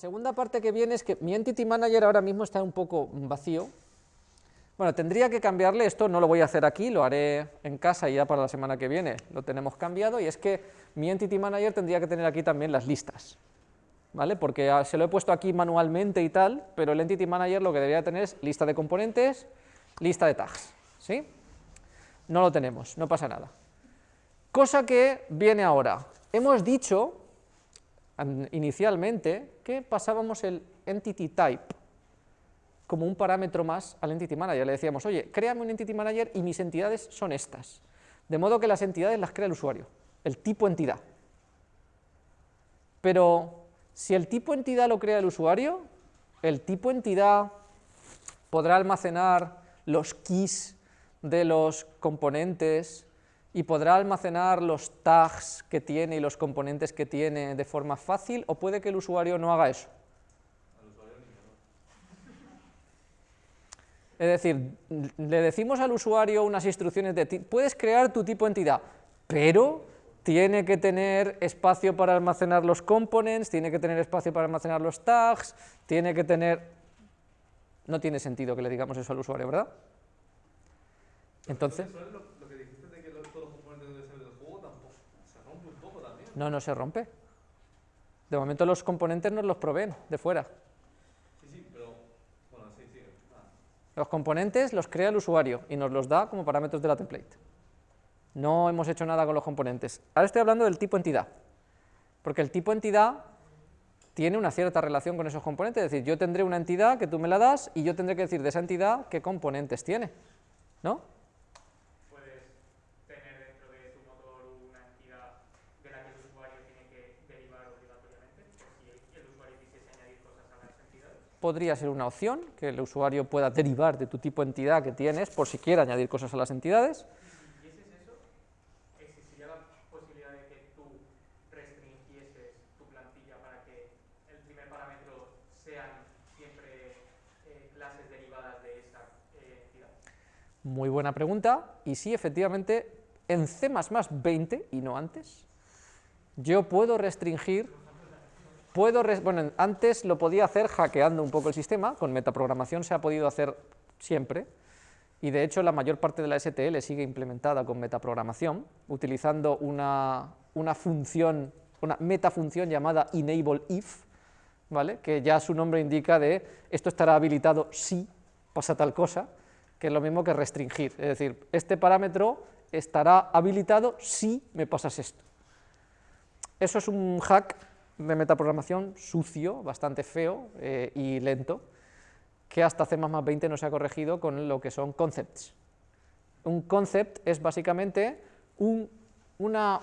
segunda parte que viene es que mi Entity Manager ahora mismo está un poco vacío. Bueno, tendría que cambiarle esto, no lo voy a hacer aquí, lo haré en casa y ya para la semana que viene lo tenemos cambiado, y es que mi Entity Manager tendría que tener aquí también las listas, ¿vale? Porque se lo he puesto aquí manualmente y tal, pero el Entity Manager lo que debería tener es lista de componentes, lista de tags, ¿sí? No lo tenemos, no pasa nada. Cosa que viene ahora. Hemos dicho inicialmente pasábamos el entity type como un parámetro más al entity manager. Le decíamos, oye, créame un entity manager y mis entidades son estas. De modo que las entidades las crea el usuario, el tipo entidad. Pero si el tipo entidad lo crea el usuario, el tipo entidad podrá almacenar los keys de los componentes y podrá almacenar los tags que tiene y los componentes que tiene de forma fácil, o puede que el usuario no haga eso. Es decir, le decimos al usuario unas instrucciones de, puedes crear tu tipo entidad, pero tiene que tener espacio para almacenar los components, tiene que tener espacio para almacenar los tags, tiene que tener... No tiene sentido que le digamos eso al usuario, ¿verdad? Entonces... No, no se rompe. De momento los componentes nos los proveen de fuera. Sí, sí, pero... Bueno, sí, sí. Ah. Los componentes los crea el usuario y nos los da como parámetros de la template. No hemos hecho nada con los componentes. Ahora estoy hablando del tipo entidad, porque el tipo entidad tiene una cierta relación con esos componentes, es decir, yo tendré una entidad que tú me la das y yo tendré que decir de esa entidad qué componentes tiene, ¿no? Podría ser una opción, que el usuario pueda derivar de tu tipo de entidad que tienes por si quiere añadir cosas a las entidades. ¿Y ese es eso? ¿Existiría la posibilidad de que tú restringieses tu plantilla para que el primer parámetro sean siempre clases derivadas de esa entidad? Muy buena pregunta, y sí, efectivamente, en C++ 20 y no antes, yo puedo restringir Puedo, bueno, antes lo podía hacer hackeando un poco el sistema, con metaprogramación se ha podido hacer siempre, y de hecho la mayor parte de la STL sigue implementada con metaprogramación, utilizando una, una función, una metafunción llamada enableIf, ¿vale? que ya su nombre indica de esto estará habilitado si pasa tal cosa, que es lo mismo que restringir, es decir, este parámetro estará habilitado si me pasas esto. Eso es un hack de metaprogramación sucio, bastante feo eh, y lento, que hasta C++ 20 no se ha corregido con lo que son concepts. Un concept es básicamente una,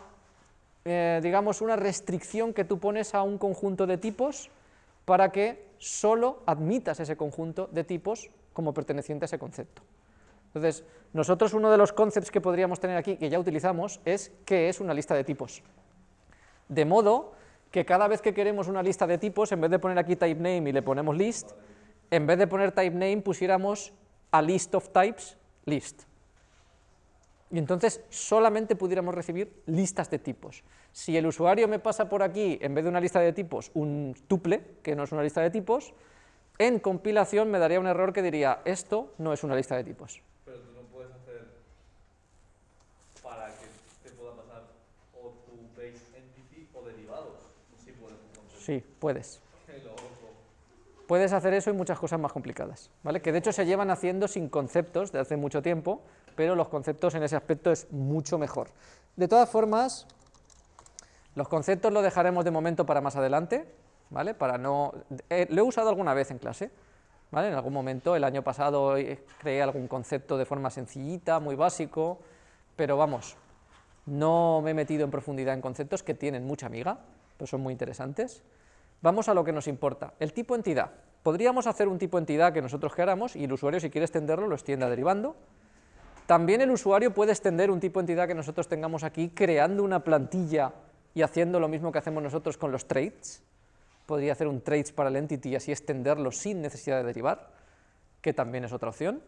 eh, digamos, una restricción que tú pones a un conjunto de tipos para que solo admitas ese conjunto de tipos como perteneciente a ese concepto. Entonces, nosotros uno de los concepts que podríamos tener aquí, que ya utilizamos, es qué es una lista de tipos. De modo que cada vez que queremos una lista de tipos, en vez de poner aquí type name y le ponemos list, en vez de poner type name pusiéramos a list of types, list. Y entonces solamente pudiéramos recibir listas de tipos. Si el usuario me pasa por aquí, en vez de una lista de tipos, un tuple, que no es una lista de tipos, en compilación me daría un error que diría, esto no es una lista de tipos. Sí, puedes. Puedes hacer eso y muchas cosas más complicadas, ¿vale? Que de hecho se llevan haciendo sin conceptos de hace mucho tiempo, pero los conceptos en ese aspecto es mucho mejor. De todas formas, los conceptos lo dejaremos de momento para más adelante, ¿vale? Para no... Eh, lo he usado alguna vez en clase, ¿vale? En algún momento, el año pasado eh, creé algún concepto de forma sencillita, muy básico, pero vamos, no me he metido en profundidad en conceptos que tienen mucha amiga, pero son muy interesantes. Vamos a lo que nos importa, el tipo entidad. Podríamos hacer un tipo entidad que nosotros queramos y el usuario si quiere extenderlo lo extienda derivando. También el usuario puede extender un tipo entidad que nosotros tengamos aquí creando una plantilla y haciendo lo mismo que hacemos nosotros con los traits. Podría hacer un traits para el entity y así extenderlo sin necesidad de derivar, que también es otra opción.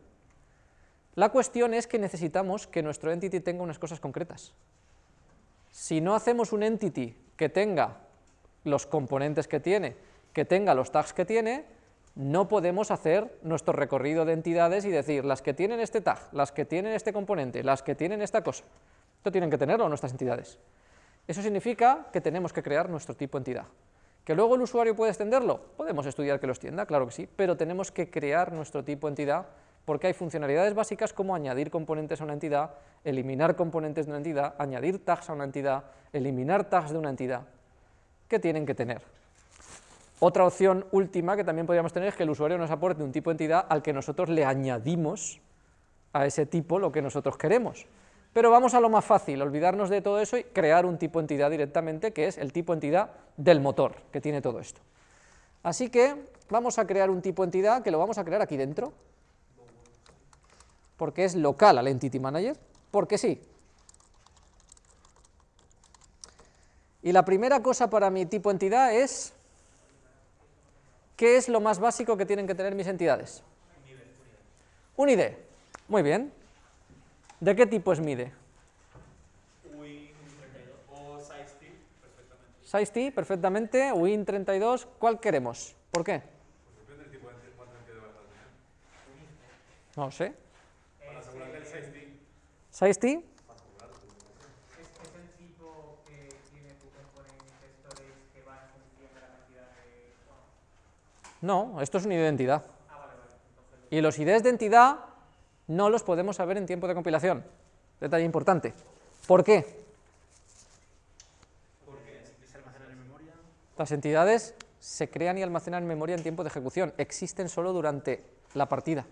La cuestión es que necesitamos que nuestro entity tenga unas cosas concretas. Si no hacemos un entity que tenga los componentes que tiene, que tenga los tags que tiene, no podemos hacer nuestro recorrido de entidades y decir las que tienen este tag, las que tienen este componente, las que tienen esta cosa. Esto tienen que tenerlo nuestras entidades. Eso significa que tenemos que crear nuestro tipo entidad. ¿Que luego el usuario puede extenderlo? Podemos estudiar que lo extienda, claro que sí, pero tenemos que crear nuestro tipo entidad porque hay funcionalidades básicas como añadir componentes a una entidad, eliminar componentes de una entidad, añadir tags a una entidad, eliminar tags de una entidad, que tienen que tener. Otra opción última que también podríamos tener es que el usuario nos aporte un tipo de entidad al que nosotros le añadimos a ese tipo lo que nosotros queremos. Pero vamos a lo más fácil, olvidarnos de todo eso y crear un tipo de entidad directamente, que es el tipo de entidad del motor, que tiene todo esto. Así que vamos a crear un tipo de entidad que lo vamos a crear aquí dentro, porque es local al Entity Manager, porque sí. Y la primera cosa para mi tipo entidad es, ¿qué es lo más básico que tienen que tener mis entidades? Un ID. Muy bien. ¿De qué tipo es MIDE? Win32 o SizeT, perfectamente. SizeT, perfectamente. Win32, ¿cuál queremos? ¿Por qué? Depende del Bueno, no, esto es un ID de entidad. ah, vale, vale. Entonces, Y los IDs de entidad no los podemos saber en tiempo de compilación. Detalle importante. ¿Por qué? Porque se almacenan en memoria. Las entidades se crean y almacenan en memoria en tiempo de ejecución. Existen solo durante la partida.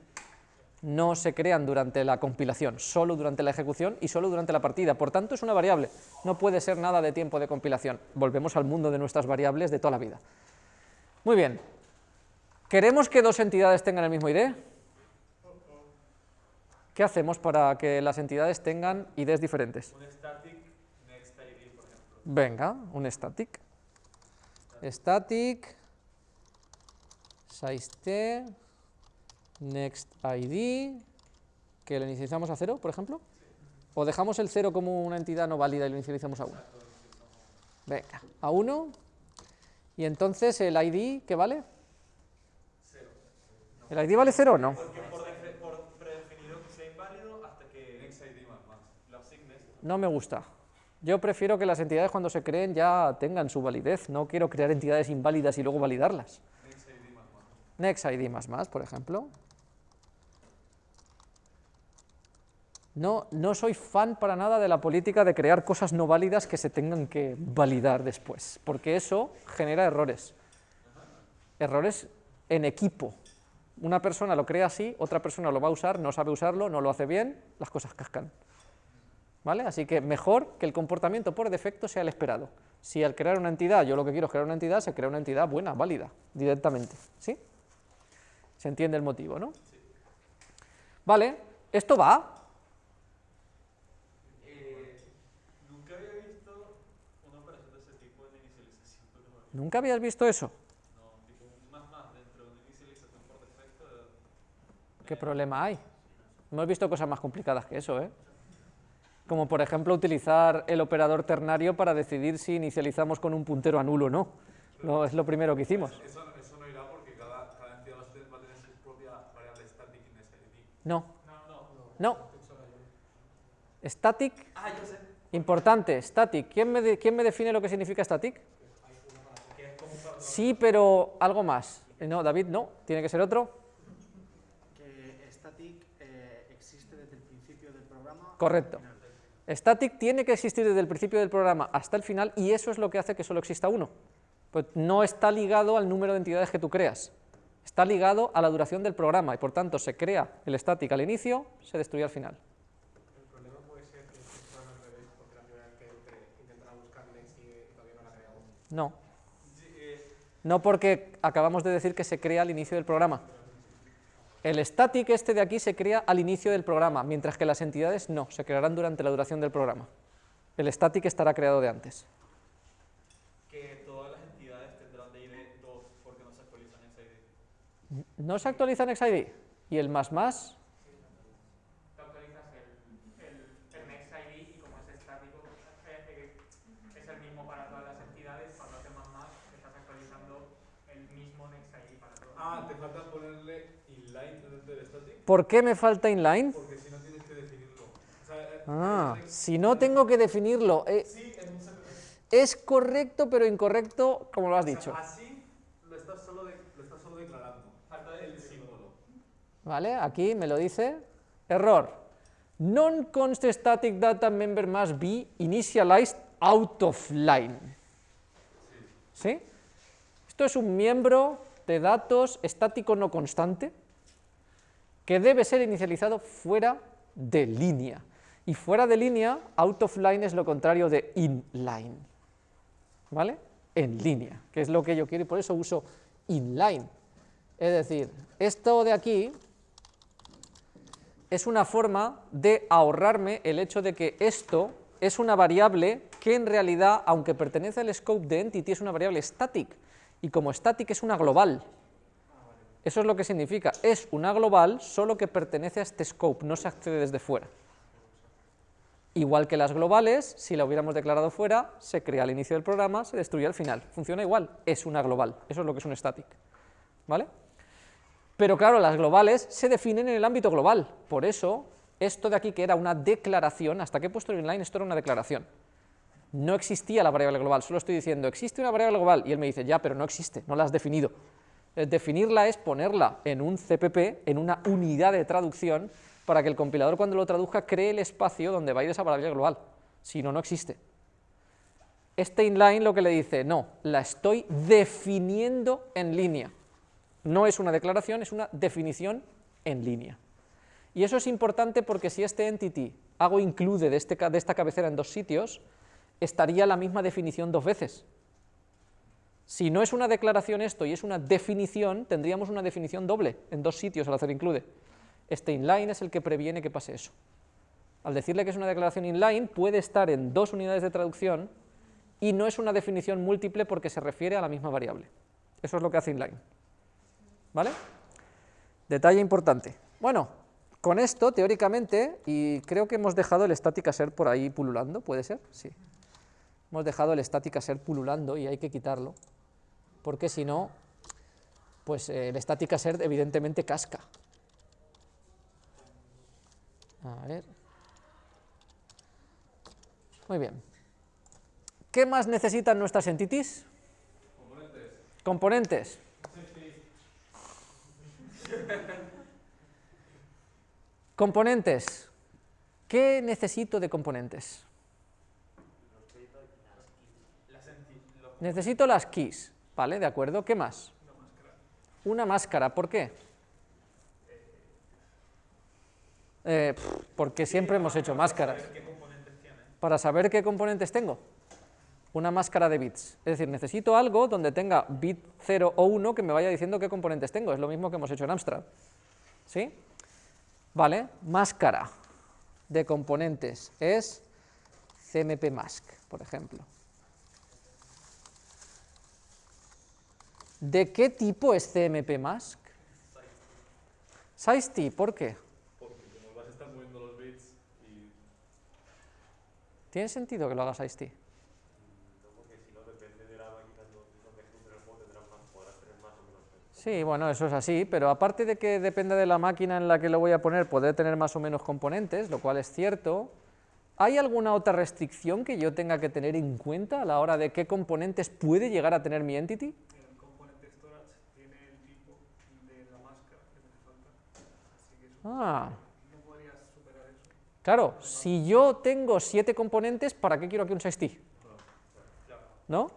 No se crean durante la compilación, solo durante la ejecución y solo durante la partida. Por tanto, es una variable. No puede ser nada de tiempo de compilación. Volvemos al mundo de nuestras variables de toda la vida. Muy bien. ¿Queremos que dos entidades tengan el mismo ID? ¿Qué hacemos para que las entidades tengan IDs diferentes? Un static next ID, por ejemplo. Venga, un static. Static, size next ID, que lo inicializamos a cero, por ejemplo. O dejamos el cero como una entidad no válida y lo inicializamos a 1. Venga, a 1. Y entonces el ID, ¿qué vale? ¿El ID vale 0 o no? Porque por, defe- por predefinido que sea inválido hasta que Next ID más más. lo asignes. No me gusta. Yo prefiero que las entidades cuando se creen ya tengan su validez. No quiero crear entidades inválidas y luego validarlas. Next ID más más. Next ID más más, por ejemplo. No, no soy fan para nada de la política de crear cosas no válidas que se tengan que validar después, porque eso genera errores. Errores en equipo. Una persona lo crea así, otra persona lo va a usar, no sabe usarlo, no lo hace bien, las cosas cascan. ¿Vale? Así que mejor que el comportamiento por defecto sea el esperado. Si al crear una entidad, yo lo que quiero es crear una entidad, se crea una entidad buena, válida, directamente. ¿Sí? Se entiende el motivo, ¿no? Vale, esto va. Eh, nunca había visto una operación de ese tipo en inicialización. pero bueno, ¿Nunca habías visto eso? No, tipo un más más dentro de una inicialización por defecto. de- ¿Qué problema hay? Hemos visto cosas más complicadas que eso, ¿eh? Como por ejemplo utilizar el operador ternario para decidir si inicializamos con un puntero a nulo o no. No, es lo primero que hicimos. Eso, eso no irá porque cada, cada entidad va a tener, su propia variable static y ID. No, No, no. no. Static, Ah, yo sé. importante, static. ¿Quién me, de- quién me define lo que significa static? Sí, pero algo más. Eh, No, David, no. Tiene que ser otro. que static eh, existe desde el principio del programa. Correcto. Static tiene que existir desde el principio del programa hasta el final y eso es lo que hace que solo exista uno. Pues no está ligado al número de entidades que tú creas. Está ligado a la duración del programa y por tanto se crea el static al inicio, se destruye al final. El problema puede ser que funciona al revés, porque la primera vez que entre intentará buscar Next y todavía no. No, porque acabamos de decir que se crea al inicio del programa. El static este de aquí se crea al inicio del programa, mientras que las entidades no, se crearán durante la duración del programa. El static estará creado de antes. que todas las entidades tendrán de ID 2 porque no se actualizan XID. No se actualiza en XID. ¿Y el más más? tú actualizas el, el, el next ID y como es estático, eh, eh, es el mismo para todas las entidades, cuando haces más más, estás actualizando el mismo ¿Por qué me falta inline? Porque si no tienes que definirlo. O sea, eh, Ah, si no tengo que definirlo. eh, sí, es correcto, pero incorrecto, como lo has dicho. Así lo estás solo, de- lo estás solo declarando. Falta el símbolo. ¿Vale? Aquí me lo dice. Error. Non-const static data member must be initialized out of line. ¿Sí? Esto es un miembro de datos estático no constante que debe ser inicializado fuera de línea. Y fuera de línea, out of line es lo contrario de inline. ¿Vale? En línea, que es lo que yo quiero y por eso uso inline. Es decir, esto de aquí es una forma de ahorrarme el hecho de que esto es una variable que en realidad, aunque pertenece al scope de entity, es una variable static, y como static es una global. Eso es lo que significa, es una global solo que pertenece a este scope, no se accede desde fuera. Igual que las globales, si la hubiéramos declarado fuera, se crea al inicio del programa, se destruye al final. Funciona igual, es una global, eso es lo que es un static. ¿Vale? Pero claro, las globales se definen en el ámbito global, por eso esto de aquí que era una declaración, hasta que he puesto el inline, esto era una declaración. No existía la variable global, solo estoy diciendo, existe una variable global, y él me dice, ya, pero no existe, no la has definido. Eh, Definirla es ponerla en un CPP, en una unidad de traducción, para que el compilador cuando lo traduzca cree el espacio donde va a ir esa variable global, si no, no existe. Este inline lo que le dice, no, la estoy definiendo en línea. No es una declaración, es una definición en línea. Y eso es importante porque si este entity hago include de, este de esta cabecera en dos sitios, estaría la misma definición dos veces. Si no es una declaración esto y es una definición, tendríamos una definición doble en dos sitios al hacer include. Este inline es el que previene que pase eso. Al decirle que es una declaración inline, puede estar en dos unidades de traducción y no es una definición múltiple porque se refiere a la misma variable. Eso es lo que hace inline. ¿Vale? Detalle importante. Bueno, con esto, teóricamente, y creo que hemos dejado el static assert por ahí pululando, ¿puede ser? Sí. Hemos dejado el static assert pululando y hay que quitarlo, porque si no, pues eh, el static assert evidentemente casca. A ver. Muy bien. ¿Qué más necesitan nuestras entities? Componentes. Componentes. ¿Qué necesito de componentes? Necesito las keys, ¿vale? De acuerdo. ¿Qué más? Una máscara. ¿Por qué? Eh, porque siempre hemos hecho máscaras. Para saber qué componentes tengo. Una máscara de bits. Es decir, necesito algo donde tenga bit 0 o 1 que me vaya diciendo qué componentes tengo. Es lo mismo que hemos hecho en Amstrad. ¿Sí? Vale, máscara de componentes es CMP mask, por ejemplo. ¿De qué tipo es CMP mask? SizeT, ¿por qué? Porque como vas a estar moviendo los bits y ¿Tiene sentido que lo haga SizeT? Sí, bueno, eso es así, pero aparte de que depende de la máquina en la que lo voy a poner, podré tener más o menos componentes, lo cual es cierto. ¿Hay alguna otra restricción que yo tenga que tener en cuenta a la hora de qué componentes puede llegar a tener mi entity? El componente storage tiene el tipo de la máscara que te falta. Así que eso Ah, no podrías superar eso. claro, si yo tengo siete componentes, ¿para qué quiero aquí un SizeT? ¿No?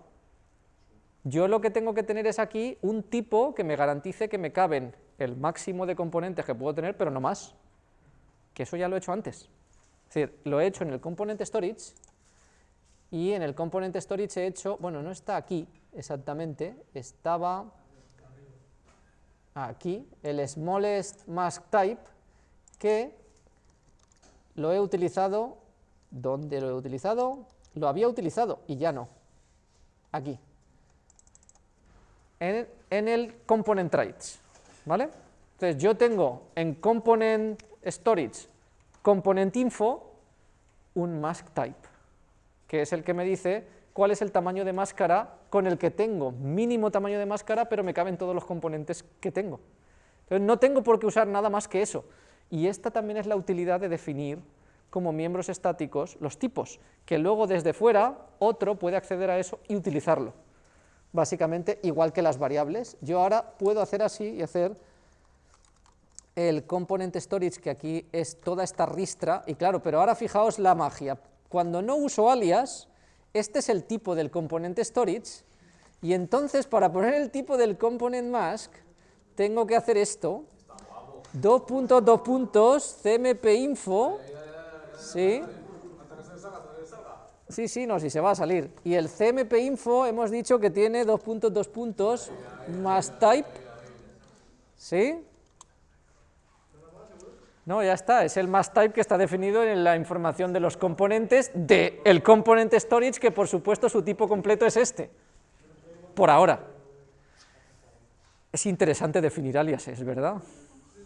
Yo lo que tengo que tener es aquí un tipo que me garantice que me caben el máximo de componentes que puedo tener, pero no más. Que eso ya lo he hecho antes. Es decir, lo he hecho en el component storage y en el component storage he hecho, bueno, no está aquí exactamente, estaba aquí, el smallest mask type, que lo he utilizado, ¿dónde lo he utilizado? Lo había utilizado y ya no, aquí, en, el component traits, ¿vale? Entonces yo tengo en component storage, component info, un mask type, que es el que me dice cuál es el tamaño de máscara con el que tengo, mínimo tamaño de máscara, pero me caben todos los componentes que tengo. Entonces no tengo por qué usar nada más que eso. Y esta también es la utilidad de definir como miembros estáticos los tipos, que luego desde fuera otro puede acceder a eso y utilizarlo. Básicamente igual que las variables, yo ahora puedo hacer así y hacer el component storage, que aquí es toda esta ristra, y claro, pero ahora fijaos la magia, cuando no uso alias, este es el tipo del componente storage, y entonces para poner el tipo del component mask, tengo que hacer esto, dos puntos, dos puntos, cmp info, ¿sí? Sí, sí, no, si se va a salir. Y el cmp info hemos dicho que tiene dos puntos, dos puntos, más type, ¿sí? No, ya está, es el mass type que está definido en la información de los componentes del el component storage, que por supuesto su tipo completo es este, por ahora. Es interesante definir aliases, ¿verdad?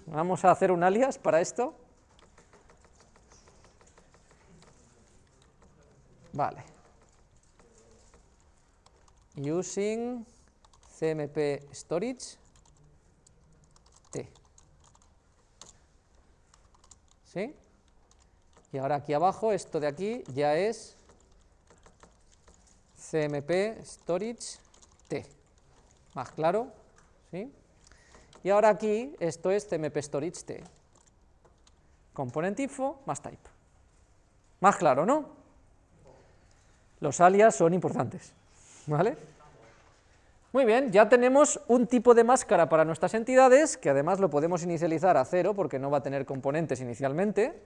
Vamos a hacer un alias para esto. Vale. Using cmp storage t. ¿Sí? Y ahora aquí abajo, esto de aquí ya es cmp storage t. Más claro, ¿sí? Y ahora aquí, esto es cmp storage t. Component info más type. Más claro, ¿no? Los alias son importantes, ¿vale? Muy bien, ya tenemos un tipo de máscara para nuestras entidades, que además lo podemos inicializar a cero, porque no va a tener componentes inicialmente,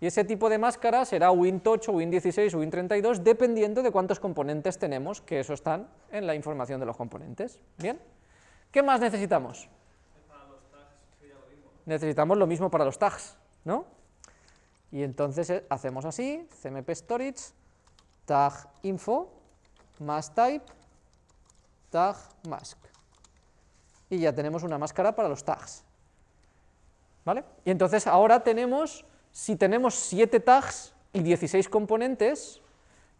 y ese tipo de máscara será Win8, Win16 o Win32, dependiendo de cuántos componentes tenemos, que eso están en la información de los componentes. ¿Bien? ¿Qué más necesitamos? Necesitamos lo mismo para los tags, ¿no? Y entonces eh, hacemos así, cmp storage, tag info, más type, tag mask. Y ya tenemos una máscara para los tags. ¿Vale? Y entonces ahora tenemos, si tenemos 7 tags y 16 componentes,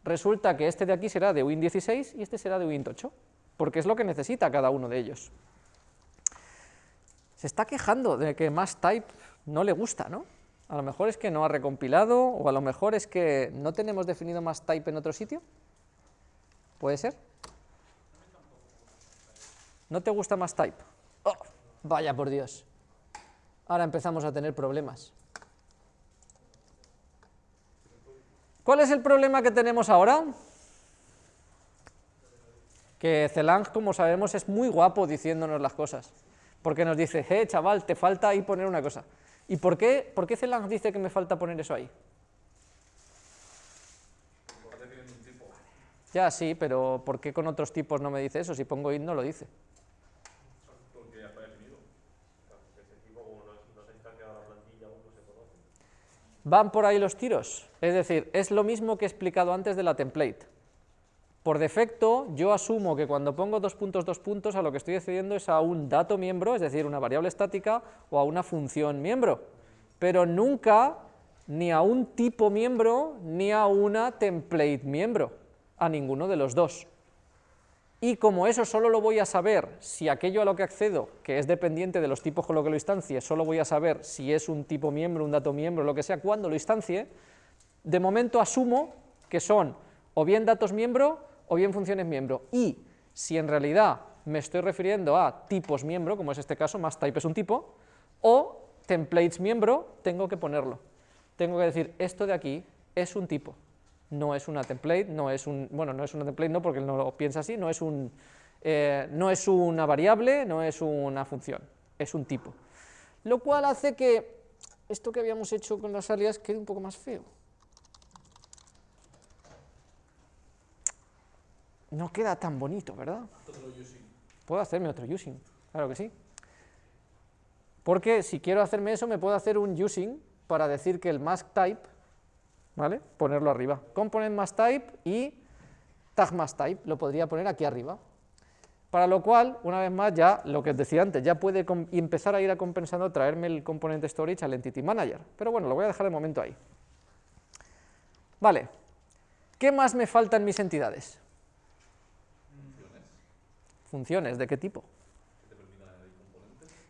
resulta que este de aquí será de Win16 y este será de Win8, porque es lo que necesita cada uno de ellos. Se está quejando de que más type no le gusta, ¿no? A lo mejor es que no ha recompilado, o a lo mejor es que no tenemos definido más type en otro sitio. ¿Puede ser? ¿No te gusta más type? Oh, vaya por Dios. Ahora empezamos a tener problemas. ¿Cuál es el problema que tenemos ahora? Que Celang, como sabemos, es muy guapo diciéndonos las cosas. Porque nos dice, eh, chaval, te falta ahí poner una cosa. ¿Y por qué, por qué Celang dice que me falta poner eso ahí? Ya, sí, pero ¿por qué con otros tipos no me dice eso? Si pongo int no lo dice. Van por ahí los tiros, es decir, es lo mismo que he explicado antes de la template. Por defecto, yo asumo que cuando pongo dos puntos, dos puntos, a lo que estoy accediendo es a un dato miembro, es decir, una variable estática, o a una función miembro, pero nunca ni a un tipo miembro, ni a una template miembro, a ninguno de los dos. Y como eso solo lo voy a saber si aquello a lo que accedo, que es dependiente de los tipos con lo que lo instancie, solo voy a saber si es un tipo miembro, un dato miembro, lo que sea, cuando lo instancie, de momento asumo que son o bien datos miembro o bien funciones miembro, y si en realidad me estoy refiriendo a tipos miembro, como es este caso, más type es un tipo, o templates miembro, tengo que ponerlo. Tengo que decir, esto de aquí es un tipo, no es una template, no es un, bueno, no es una template no porque no lo piensa así, no es, un, eh, no es una variable, no es una función, es un tipo. Lo cual hace que esto que habíamos hecho con las alias quede un poco más feo. No queda tan bonito, ¿verdad? Puedo hacerme otro using, claro que sí. Porque si quiero hacerme eso, me puedo hacer un using para decir que el mask type ¿vale? Ponerlo arriba. Component más type y tag más type, lo podría poner aquí arriba. Para lo cual, una vez más, ya lo que os decía antes, ya puede empezar a ir a compensando traerme el componente storage al entity manager. Pero bueno, lo voy a dejar de momento ahí. Vale. ¿Qué más me falta en mis entidades? Funciones. ¿De qué tipo?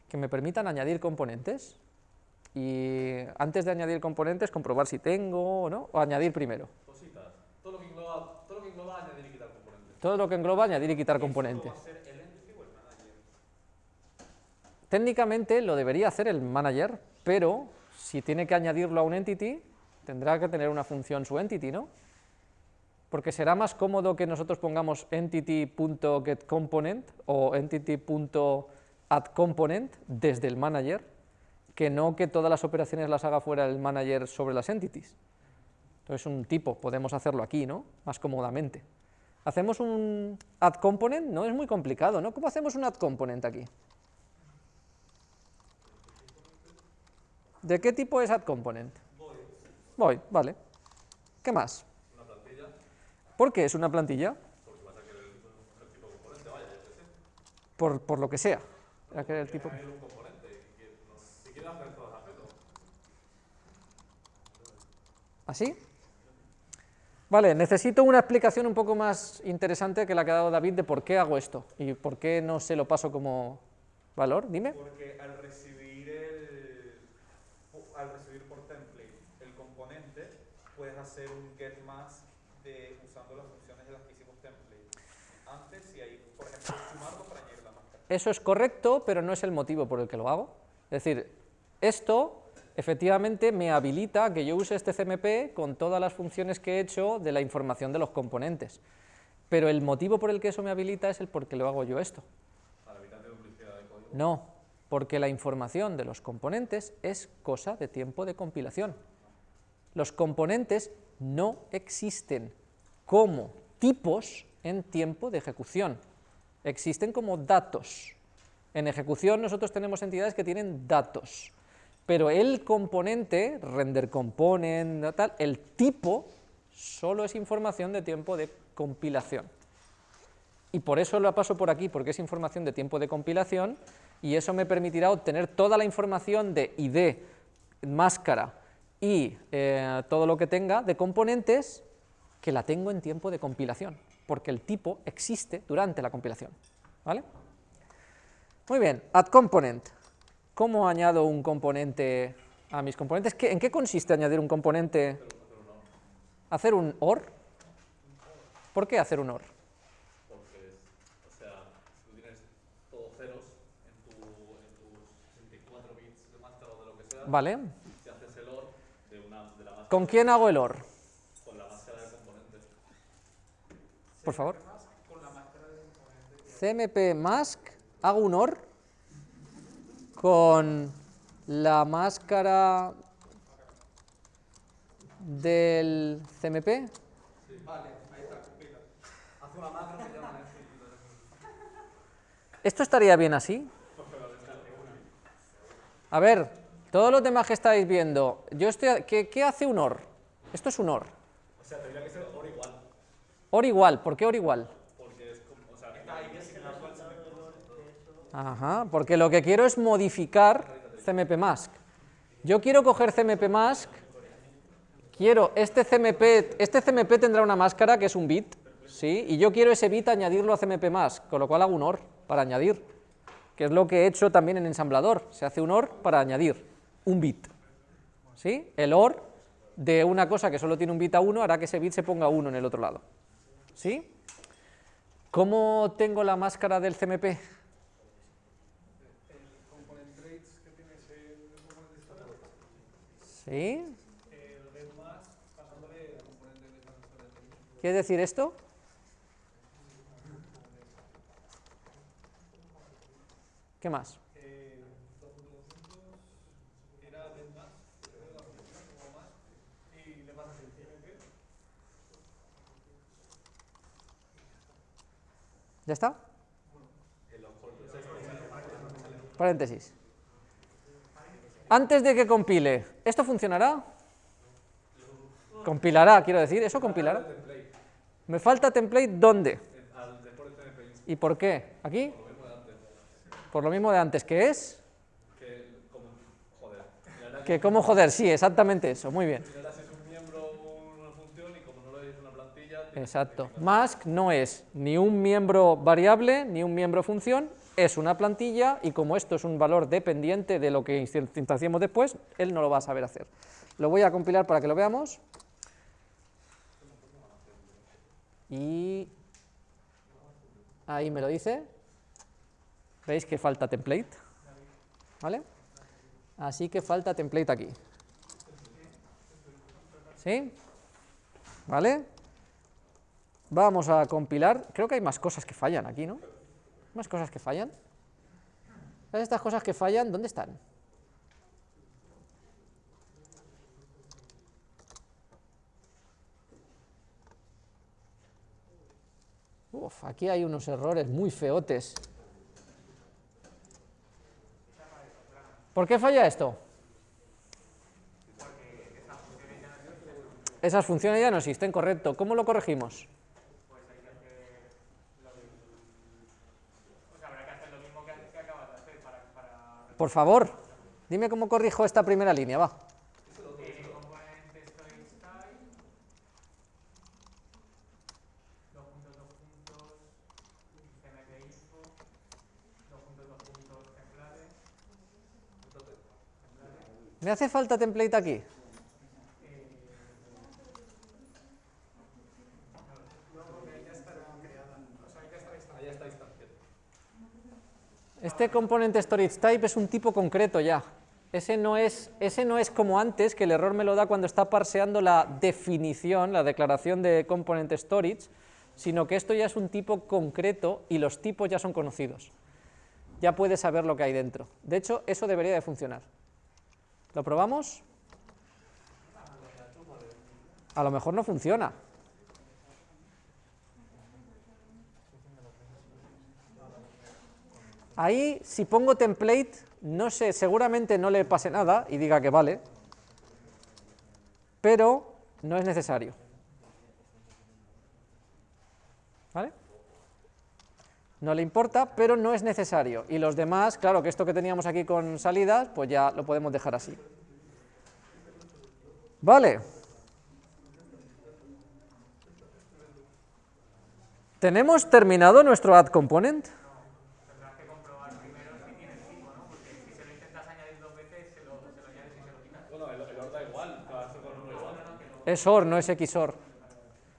Que me permitan añadir componentes. Y antes de añadir componentes, comprobar si tengo o no, o añadir primero. Cositas. Todo lo que engloba, todo lo que engloba añadir y quitar componentes. Todo lo que engloba añadir y quitar componentes. ¿Esto va a ser el entity o el manager? Técnicamente lo debería hacer el manager, pero si tiene que añadirlo a un entity, tendrá que tener una función su entity, ¿no? Porque será más cómodo que nosotros pongamos entity.getComponent o entity.addComponent desde el manager, que no que todas las operaciones las haga fuera el manager sobre las entities. Entonces un tipo, podemos hacerlo aquí, ¿no? Más cómodamente. Hacemos un addComponent, no es muy complicado, ¿no? ¿Cómo hacemos un addComponent aquí? ¿De qué tipo es addComponent? Void, vale. ¿Qué más? ¿Por qué es una plantilla? Por, por lo que sea. Era que el tipo... ¿Así? Vale, necesito una explicación un poco más interesante que la que ha dado David de por qué hago esto y por qué no se lo paso como valor. Dime. Porque al recibir el, al recibir por template el componente, puedes hacer un get mask de, usando las funciones de las que hicimos template. Antes, si hay, por ejemplo, sumarlo para añadir la máscara. Eso es correcto, pero no es el motivo por el que lo hago. Es decir, esto efectivamente me habilita a que yo use este CMP con todas las funciones que he hecho de la información de los componentes. Pero el motivo por el que eso me habilita es el por qué lo hago yo esto. Para evitar duplicidad de código. No, porque la información de los componentes es cosa de tiempo de compilación. Los componentes no existen como tipos en tiempo de ejecución, existen como datos. En ejecución nosotros tenemos entidades que tienen datos, pero el componente, render component, tal, el tipo, solo es información de tiempo de compilación. Y por eso lo paso por aquí, porque es información de tiempo de compilación, y eso me permitirá obtener toda la información de ID, máscara y eh, todo lo que tenga de componentes que la tengo en tiempo de compilación, porque el tipo existe durante la compilación. ¿Vale? Muy bien, add component. ¿Cómo añado un componente a mis componentes? ¿Qué- ¿En qué consiste añadir un componente? ¿Hacer un OR? ¿Por qué hacer un OR? Porque, o sea, si tú tienes todos ceros en, tu, en tus 64 bits de o de lo que sea, ¿Vale? si haces el OR de, una, de la máscara ¿Con quién hago el OR? con la máscara de componente, Por favor. CMP mask, hago un OR con la máscara del CMP. Vale, ahí está. Haz una que llaman esto. ¿Esto estaría bien así? A ver, todos los demás que estáis viendo, yo estoy, ¿qué, qué hace un OR? Esto es un OR. o sea, tendría que ser OR igual, OR igual, ¿por qué OR igual? porque es como, o sea, Ajá, porque lo que quiero es modificar CMP mask. Yo quiero coger CMP mask, quiero este CMP, este CMP tendrá una máscara que es un bit, ¿sí? Y yo quiero ese bit añadirlo a CMP mask, con lo cual hago un OR para añadir, que es lo que he hecho también en ensamblador, se hace un OR para añadir un bit, ¿sí? El OR de una cosa que solo tiene un bit a 1 hará que ese bit se ponga 1 en el otro lado, ¿sí? ¿Cómo tengo la máscara del CMP? ¿Sí? ¿Quiere decir esto? ¿Qué más? Eh, dos puntos juntos, era get más, creo que la función como más, y le pasas el CMP, ¿Ya está? Paréntesis. Antes de que compile, ¿esto funcionará? Compilará, quiero decir, ¿eso compilará? ¿Me falta template dónde? ¿Y por qué? ¿Aquí? Por lo mismo de antes, ¿qué es? que como, Que cómo joder, sí, exactamente eso, muy bien. mirarás si es un miembro o una función y como no lo es una plantilla, tienes que Exacto. Mask no es ni un miembro variable ni un miembro función, es una plantilla y como esto es un valor dependiente de lo que instanciemos después, él no lo va a saber hacer. Lo voy a compilar para que lo veamos. Y ahí me lo dice. ¿Veis que falta template? ¿Vale? Así que falta template aquí. ¿Sí? ¿Vale? Vamos a compilar. Creo que hay más cosas que fallan aquí, ¿no? ¿Más cosas que fallan? Estas cosas que fallan, ¿dónde están? Uf, aquí hay unos errores muy feotes. ¿Por qué falla esto? Esas funciones ya no existen, correcto. ¿Cómo lo corregimos? Por favor, dime cómo corrijo esta primera línea, va. ¿Me hace falta template aquí? Este componente storage type es un tipo concreto ya. Ese no, es, ese no es como antes, que el error me lo da cuando está parseando la definición, la declaración de componente storage, sino que esto ya es un tipo concreto y los tipos ya son conocidos. Ya puedes saber lo que hay dentro. De hecho, eso debería de funcionar. ¿Lo probamos? A lo mejor no funciona. Ahí, si pongo template, no sé, seguramente no le pase nada y diga que vale, pero no es necesario. ¿Vale? No le importa, pero no es necesario. Y los demás, claro que esto que teníamos aquí con salidas, pues ya lo podemos dejar así. Vale. ¿Tenemos terminado nuestro add component? Es OR, no es XOR.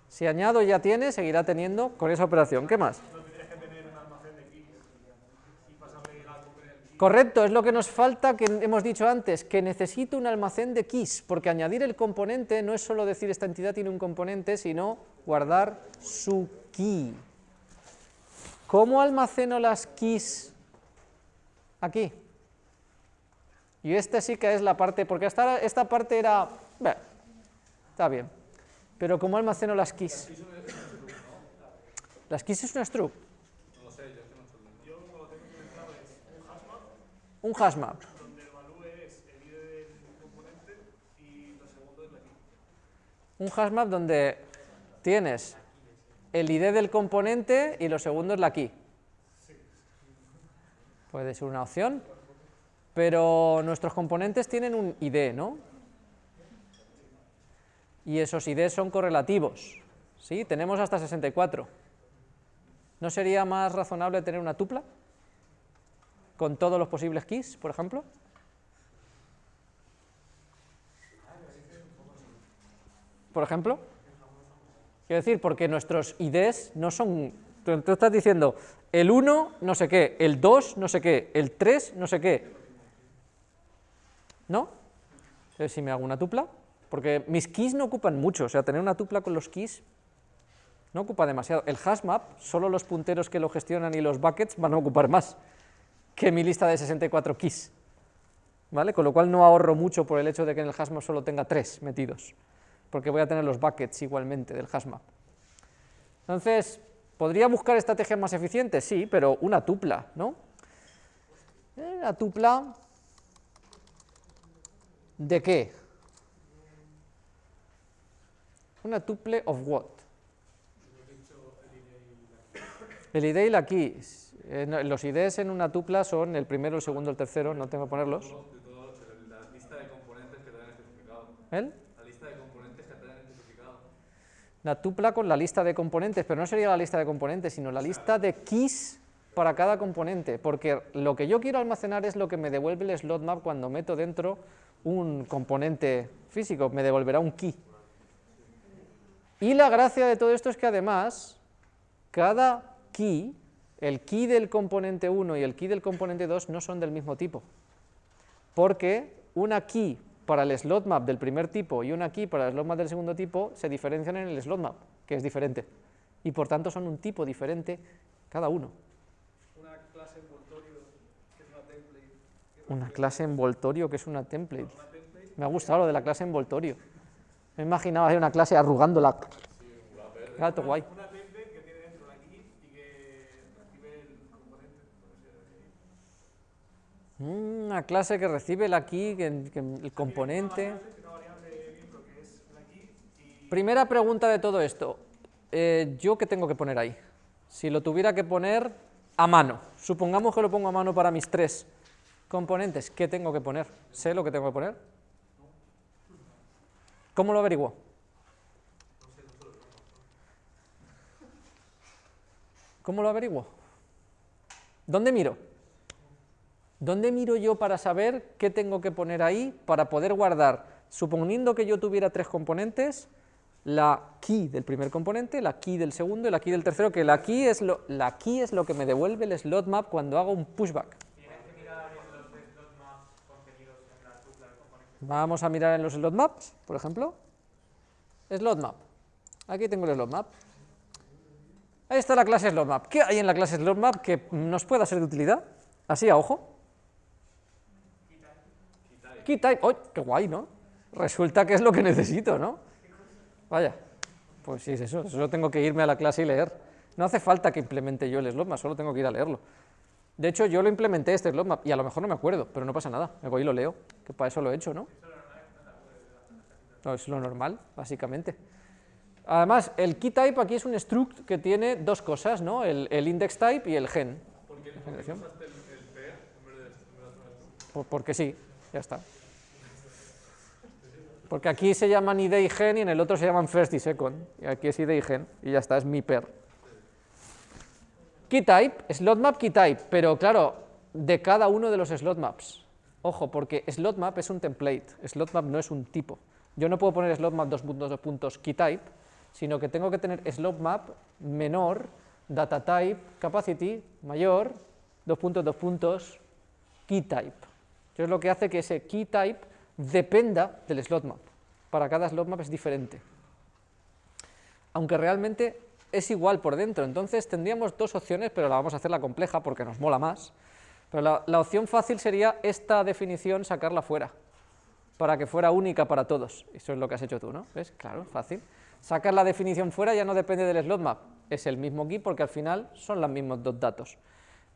Si añado ya tiene, seguirá teniendo con esa operación. ¿Qué más? Correcto, es lo que nos falta que hemos dicho antes, que necesito un almacén de keys, porque añadir el componente no es solo decir esta entidad tiene un componente, sino guardar su key. ¿Cómo almaceno las keys aquí? Y esta sí que es la parte, porque esta, esta parte era... Está bien. Pero ¿cómo almaceno las keys? ¿Las keys es una struct? No lo sé, yo que no. Yo lo tengo es un hashmap Un hashmap. Un hashmap donde tienes el ID del componente y lo segundo es la key. Puede ser una opción, pero nuestros componentes tienen un ID, ¿no? Y esos IDs son correlativos, ¿sí? Tenemos hasta 64. ¿No sería más razonable tener una tupla? Con todos los posibles keys, por ejemplo. Por ejemplo. Quiero decir, porque nuestros IDs no son... Tú estás diciendo el 1 no sé qué, el 2 no sé qué, el 3 no sé qué. ¿No? Si me hago una tupla, porque mis keys no ocupan mucho, o sea, tener una tupla con los keys no ocupa demasiado. El hashmap, solo los punteros que lo gestionan y los buckets van a ocupar más que mi lista de 64 keys. ¿Vale? Con lo cual no ahorro mucho por el hecho de que en el hashmap solo tenga 3 metidos, porque voy a tener los buckets igualmente del hashmap. Entonces, ¿podría buscar estrategias más eficientes? Sí, pero una tupla, ¿no? Eh, La tupla, ¿de qué? Una tuple of what? El ID y la key. Eh, no, los IDs en una tupla son el primero, el segundo, el tercero, no tengo que ponerlos. De todo, pero la lista de componentes que especificado. ¿El? La lista de componentes que especificado. La tupla con la lista de componentes, pero no sería la lista de componentes, sino la lista de keys para cada componente, porque lo que yo quiero almacenar es lo que me devuelve el slot map cuando meto dentro un componente físico, me devolverá un key. Y la gracia de todo esto es que además, cada key, el key del componente 1 y el key del componente 2 no son del mismo tipo, porque una key para el slot map del primer tipo y una key para el slot map del segundo tipo se diferencian en el slot map, que es diferente, y por tanto son un tipo diferente cada uno. Una clase envoltorio que es una template. Una clase envoltorio que es una template. Una template Me ha gustado lo de la clase envoltorio. Me imaginaba ahí una clase arrugándola. Gato guay. Una template que la recibe el componente. Una clase que recibe la key, el componente. La Primera pregunta de todo esto. Eh, ¿Yo qué tengo que poner ahí? Si lo tuviera que poner a mano, supongamos que lo pongo a mano para mis tres componentes, ¿qué tengo que poner? ¿Sé lo que tengo que poner? ¿Cómo lo averiguo? ¿Cómo lo averiguo? ¿Dónde miro? ¿Dónde miro yo para saber qué tengo que poner ahí para poder guardar, suponiendo que yo tuviera tres componentes, la key del primer componente, la key del segundo y la key del tercero, que la key es lo, la key es lo que me devuelve el slot map cuando hago un pushback. Tienes que mirar en los slot maps contenidos en la tupla del componente. Vamos a mirar en los slot maps, por ejemplo. Slot map. Aquí tengo el slot map. Ahí está la clase slot map. ¿Qué hay en la clase slot map que nos pueda ser de utilidad? Así a ojo. Key type. ¡Oh, qué guay, ¿no? Resulta que es lo que necesito, ¿no? Vaya, pues sí, es eso. Solo tengo que irme a la clase y leer. No hace falta que implemente yo el slot map, solo tengo que ir a leerlo. De hecho, yo lo implementé este slot map y a lo mejor no me acuerdo, pero no pasa nada. Me voy y lo leo, que para eso lo he hecho, ¿no? No, es lo normal, básicamente. Además, el key type aquí es un struct que tiene dos cosas, ¿no? El, el index type y el gen. ¿Por qué, por qué Generación. usaste el, el pair en vez de? Por- porque sí, ya está. Porque aquí se llaman id y gen y en el otro se llaman first y second. Y aquí es id y gen y ya está, es mi per. Key type, slot map key type, pero claro, de cada uno de los slot maps. Ojo, porque slot map es un template, slot map no es un tipo. Yo no puedo poner slot map dos puntos, dos puntos key type, sino que tengo que tener slot map menor, data type, capacity, mayor, dos puntos, dos puntos, key type. Eso es lo que hace que ese key type dependa del slot map. Para cada slot map es diferente. Aunque realmente es igual por dentro. Entonces tendríamos dos opciones, pero la vamos a hacer la compleja porque nos mola más. Pero la, opción fácil sería esta definición sacarla fuera, para que fuera única para todos. Eso es lo que has hecho tú, ¿no? ¿Ves? Claro, fácil. Sacar la definición fuera ya no depende del slot map, es el mismo key porque al final son los mismos dos datos.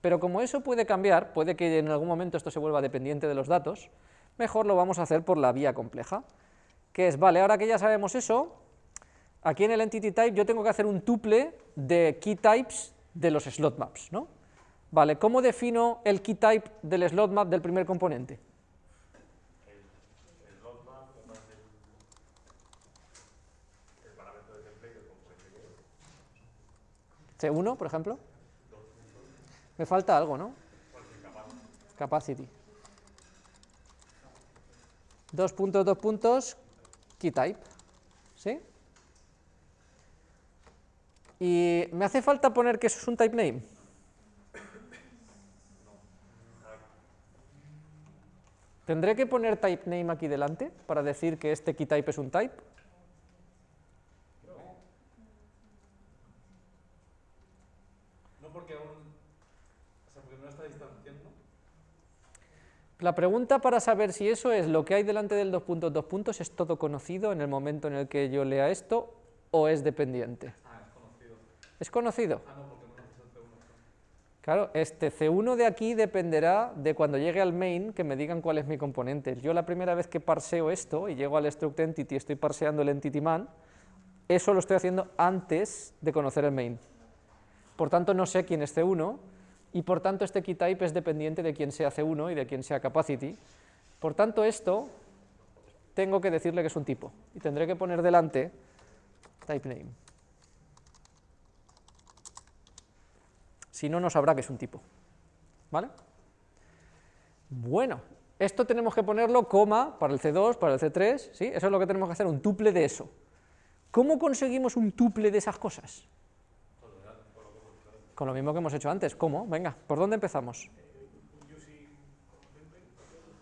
Pero como eso puede cambiar, puede que en algún momento esto se vuelva dependiente de los datos, mejor lo vamos a hacer por la vía compleja, que es, vale, ahora que ya sabemos eso, aquí en el entity type yo tengo que hacer un tuple de key types de los slot maps, ¿no? Vale, ¿cómo defino el key type del slot map del primer componente? C1, por ejemplo. Me falta algo, ¿no? Capacity. Dos puntos, dos puntos, key type. ¿Sí? Y me hace falta poner que eso es un type name. ¿Tendré que poner type name aquí delante para decir que este key type es un type? No porque aún. O sea, porque no está distanciando. La pregunta para saber si eso es lo que hay delante del dos puntos, dos puntos, es todo conocido en el momento en el que yo lea esto o es dependiente. Es conocido. ¿Es conocido? No, porque no conoces el C1. Claro, este C1 de aquí dependerá de cuando llegue al main que me digan cuál es mi componente. Yo la primera vez que parseo esto y llego al struct entity y estoy parseando el entity man, eso lo estoy haciendo antes de conocer el main. Por tanto, no sé quién es C1 y por tanto este key type es dependiente de quién sea C1 y de quién sea capacity. Por tanto, esto tengo que decirle que es un tipo y tendré que poner delante type name. Si no, no sabrá que es un tipo. ¿Vale? Bueno, esto tenemos que ponerlo coma para el C2, para el C3, ¿sí? Eso es lo que tenemos que hacer, un tuple de eso. ¿Cómo conseguimos un tuple de esas cosas? Con lo mismo que hemos hecho antes. ¿Cómo? Venga, ¿por dónde empezamos?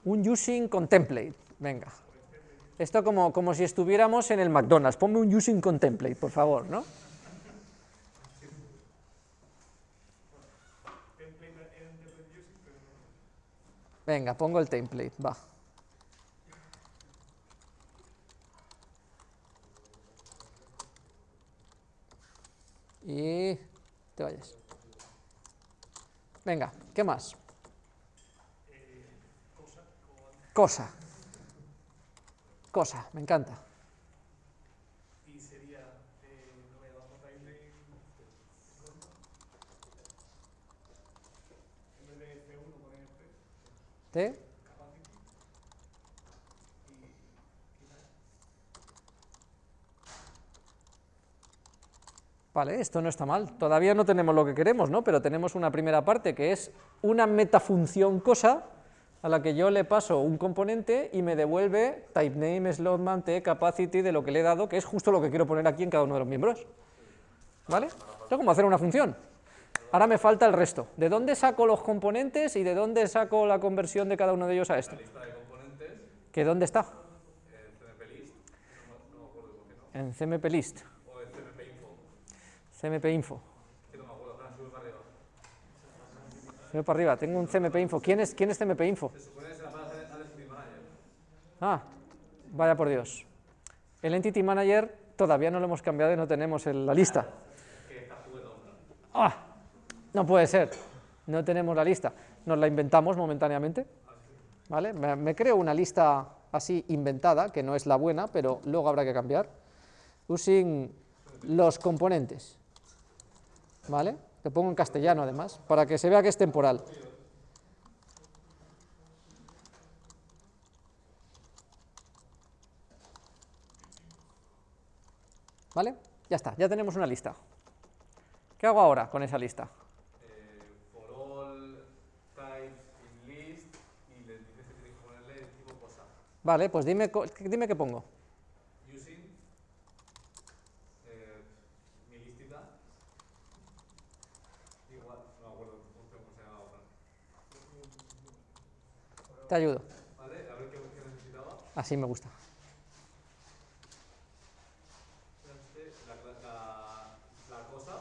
Un using contemplate. Venga. Esto como, como si estuviéramos en el McDonald's. Ponme un using contemplate, por favor, ¿no? Venga, pongo el template, va. Y te vayas. Venga, ¿qué más? Cosa. Cosa, me encanta. Y sería, eh, lo voy a llamar timeline, en vez de F1 poner F, Vale, esto no está mal. Todavía no tenemos lo que queremos, ¿no? Pero tenemos una primera parte que es una metafunción cosa a la que yo le paso un componente y me devuelve typename, slotman, t, capacity de lo que le he dado, que es justo lo que quiero poner aquí en cada uno de los miembros. ¿Vale? Esto es como hacer una función. Ahora me falta el resto. ¿De dónde saco los componentes y de dónde saco la conversión de cada uno de ellos a esto? La lista de componentes, ¿Que dónde está? en CMP list, no, me- no me acuerdo por qué no, En CMP list, o en CMP info, CMP info. que no me acuerdo, Fran, sube para arriba. Sube para arriba, tengo un CMP info. ¿Quién es, quién es CMP info? Se supone que se la pasa al Entity Manager. Ah, vaya por Dios. El Entity Manager todavía no lo hemos cambiado y no tenemos en la lista. Que está jugando. ¡Ah! No puede ser. No tenemos la lista. Nos la inventamos momentáneamente. ¿Vale? Me, me creo una lista así inventada, que no es la buena, pero luego habrá que cambiar. Using los componentes. ¿Vale? Lo pongo en castellano además, para que se vea que es temporal. ¿Vale? Ya está, ya tenemos una lista. ¿Qué hago ahora con esa lista? Eh, for all types in list, y le dices que tienes que ponerle el tipo cosa. Vale, pues dime, dime qué pongo. Using, eh, mi listita, igual, no me acuerdo cómo se llamaba, Fran. Te ayudo. Vale, a ver qué, qué necesitaba. Así me gusta. Este, la, la, la cosa,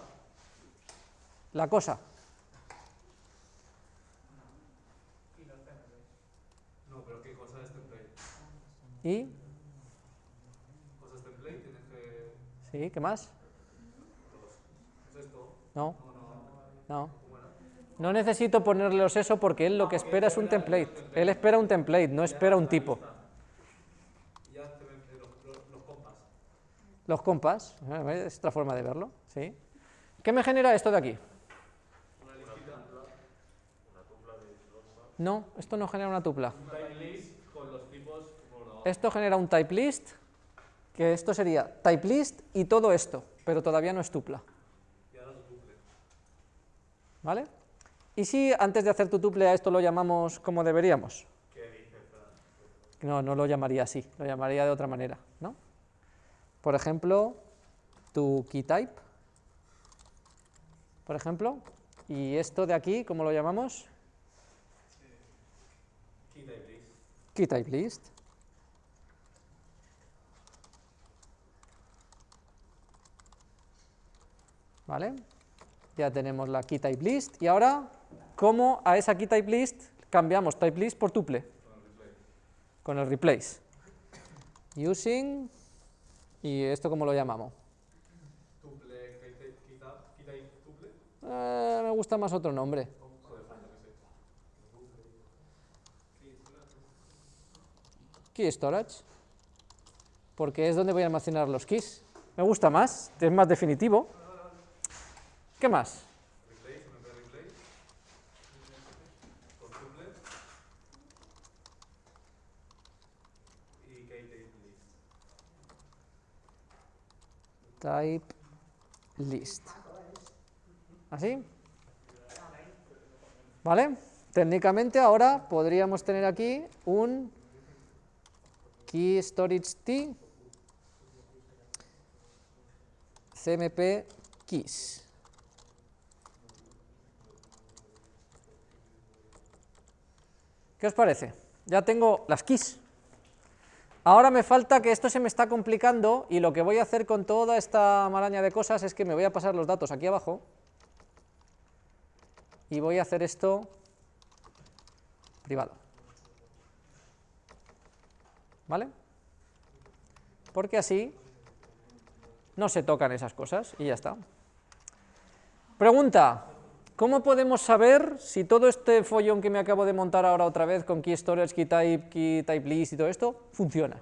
La cosa. Y los CMP. no, pero ¿qué cosa es template? ¿Y? Cosas template, tienes que. ¿Sí? ¿Qué más? ¿Es esto? No, No, no, necesito ponerles eso porque él lo que espera es un template. Él espera un template, no espera un tipo. Los, compas. ¿eh? es otra forma de verlo. ¿sí? ¿Qué me genera esto de aquí? No, esto no genera una tupla. un type list con los tipos por abajo. Esto genera un type list, que esto sería type list y todo esto, pero todavía no es tupla. Y ahora tu tuple. ¿Vale? ¿Y si antes de hacer tu tuple a esto lo llamamos como deberíamos? No, no lo llamaría así, lo llamaría de otra manera, ¿no? Por ejemplo, tu key type, por ejemplo, y esto de aquí, ¿cómo lo llamamos? Key type list. Key type list. ¿Vale? Ya tenemos la key type list y ahora, ¿cómo a esa key type list cambiamos type list por tuple? Con el replace. Using, ¿y esto cómo lo llamamos? Tuple, key type, tuple. Eh, me gusta más otro nombre. Key storage, porque es donde voy a almacenar los keys. Me gusta más, es más definitivo. ¿Qué más? Type list. ¿Así? ¿Vale? Técnicamente ahora podríamos tener aquí un key storage t cmp keys. ¿Qué os parece? Ya tengo las keys. Ahora me falta que esto se me está complicando y lo que voy a hacer con toda esta maraña de cosas es que me voy a pasar los datos aquí abajo y voy a hacer esto privado. ¿Vale? Porque así no se tocan esas cosas y ya está. Pregunta, ¿cómo podemos saber si todo este follón que me acabo de montar ahora otra vez con key storage, key type, key type list y todo esto, funciona?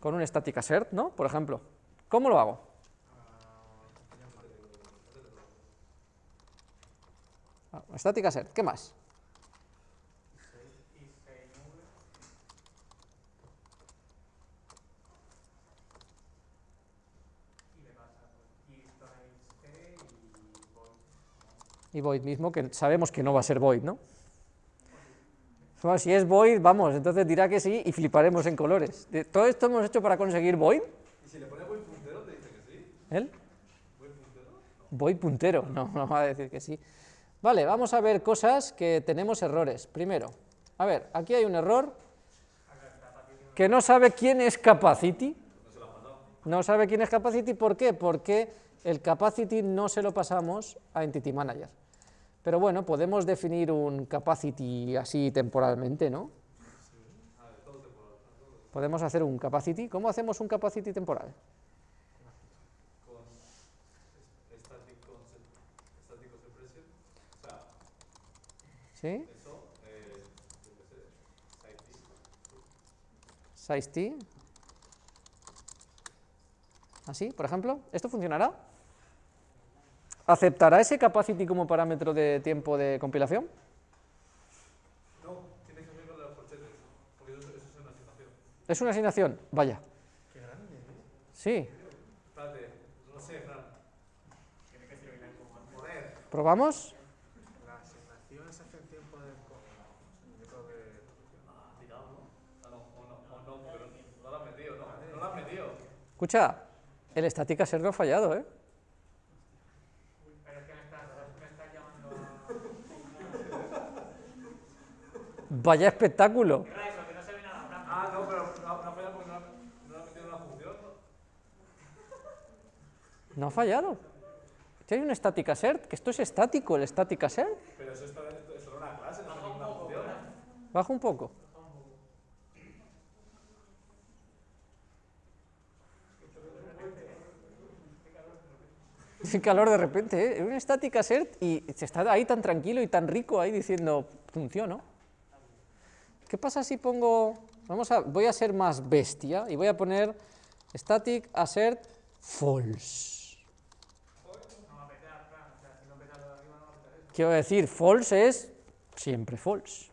Con un static assert, ¿no? Por ejemplo. ¿Cómo lo hago? Ah, static assert, ¿qué más? Y void mismo, que sabemos que no va a ser void, ¿no? Bueno, si es void, vamos, entonces dirá que sí y fliparemos en colores. Todo esto hemos hecho para conseguir void. ¿Y si le pones buen puntero te dice que sí? ¿Él? ¿Buen puntero? Void puntero, no, no va a decir que sí. Vale, vamos a ver cosas que tenemos errores. Primero, a ver, aquí hay un error que no sabe quién es capacity. No sabe quién es capacity, ¿por qué? Porque el capacity no se lo pasamos a entity manager. Pero bueno, podemos definir un capacity así temporalmente, ¿no? Podemos hacer un capacity. ¿Cómo hacemos un capacity temporal? ¿Sí? size t. Así, por ejemplo, ¿esto funcionará? ¿Aceptará ese capacity como parámetro de tiempo de compilación? No, tienes que unirlo de los corchetes, porque eso, eso es una asignación. ¿Es una asignación? Vaya. Sí, Espérate, no sé, Fran. ¿probamos? La asignación se hace en tiempo de. Yo creo que. Ah, tirado, ¿no? Ah, no, o no, o no, pero no lo has metido, ¿no? No lo has metido. Escucha, el static assert no ha fallado, ¿eh? Pero es que me estás, me estás llamando a... Vaya espectáculo. ¿Qué era eso? Que no se ve nada. Fran. Ah, no, pero no, no ha fallado porque no, ha- metido en la función, ¿no? Ha fallado. Aquí hay un static assert, que esto es estático, el static assert. Pero eso está dentro, eso era una clase, no es ninguna función. Baja un poco. Sin calor de repente, ¿eh? Un static assert y se está ahí tan tranquilo y tan rico ahí diciendo, funcionó. ¿Qué pasa si pongo, vamos a, voy a ser más bestia y voy a poner static assert false? Quiero decir, false es siempre false.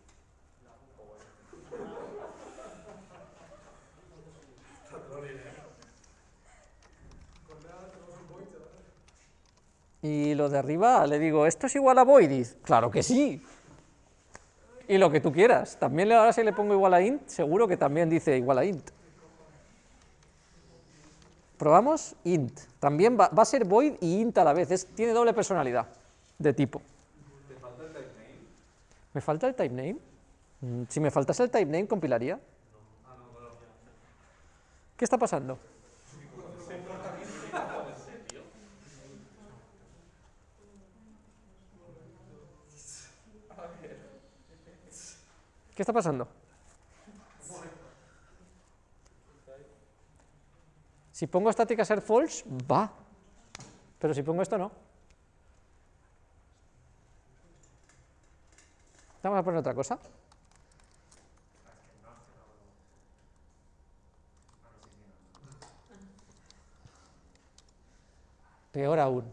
Y lo de arriba le digo, ¿esto es igual a void? Y dice, claro que sí. Y lo que tú quieras. También ahora si le pongo igual a int, seguro que también dice igual a int. Probamos int. También va, va a ser void y int a la vez. Es- tiene doble personalidad de tipo. ¿Te falta el type name? ¿Me falta el type name? Mm, Si me faltase el type name, compilaría. ¿Qué está pasando? ¿Qué está pasando? Si pongo static a ser false, va. Pero si pongo esto, no. Vamos a poner otra cosa. Peor aún.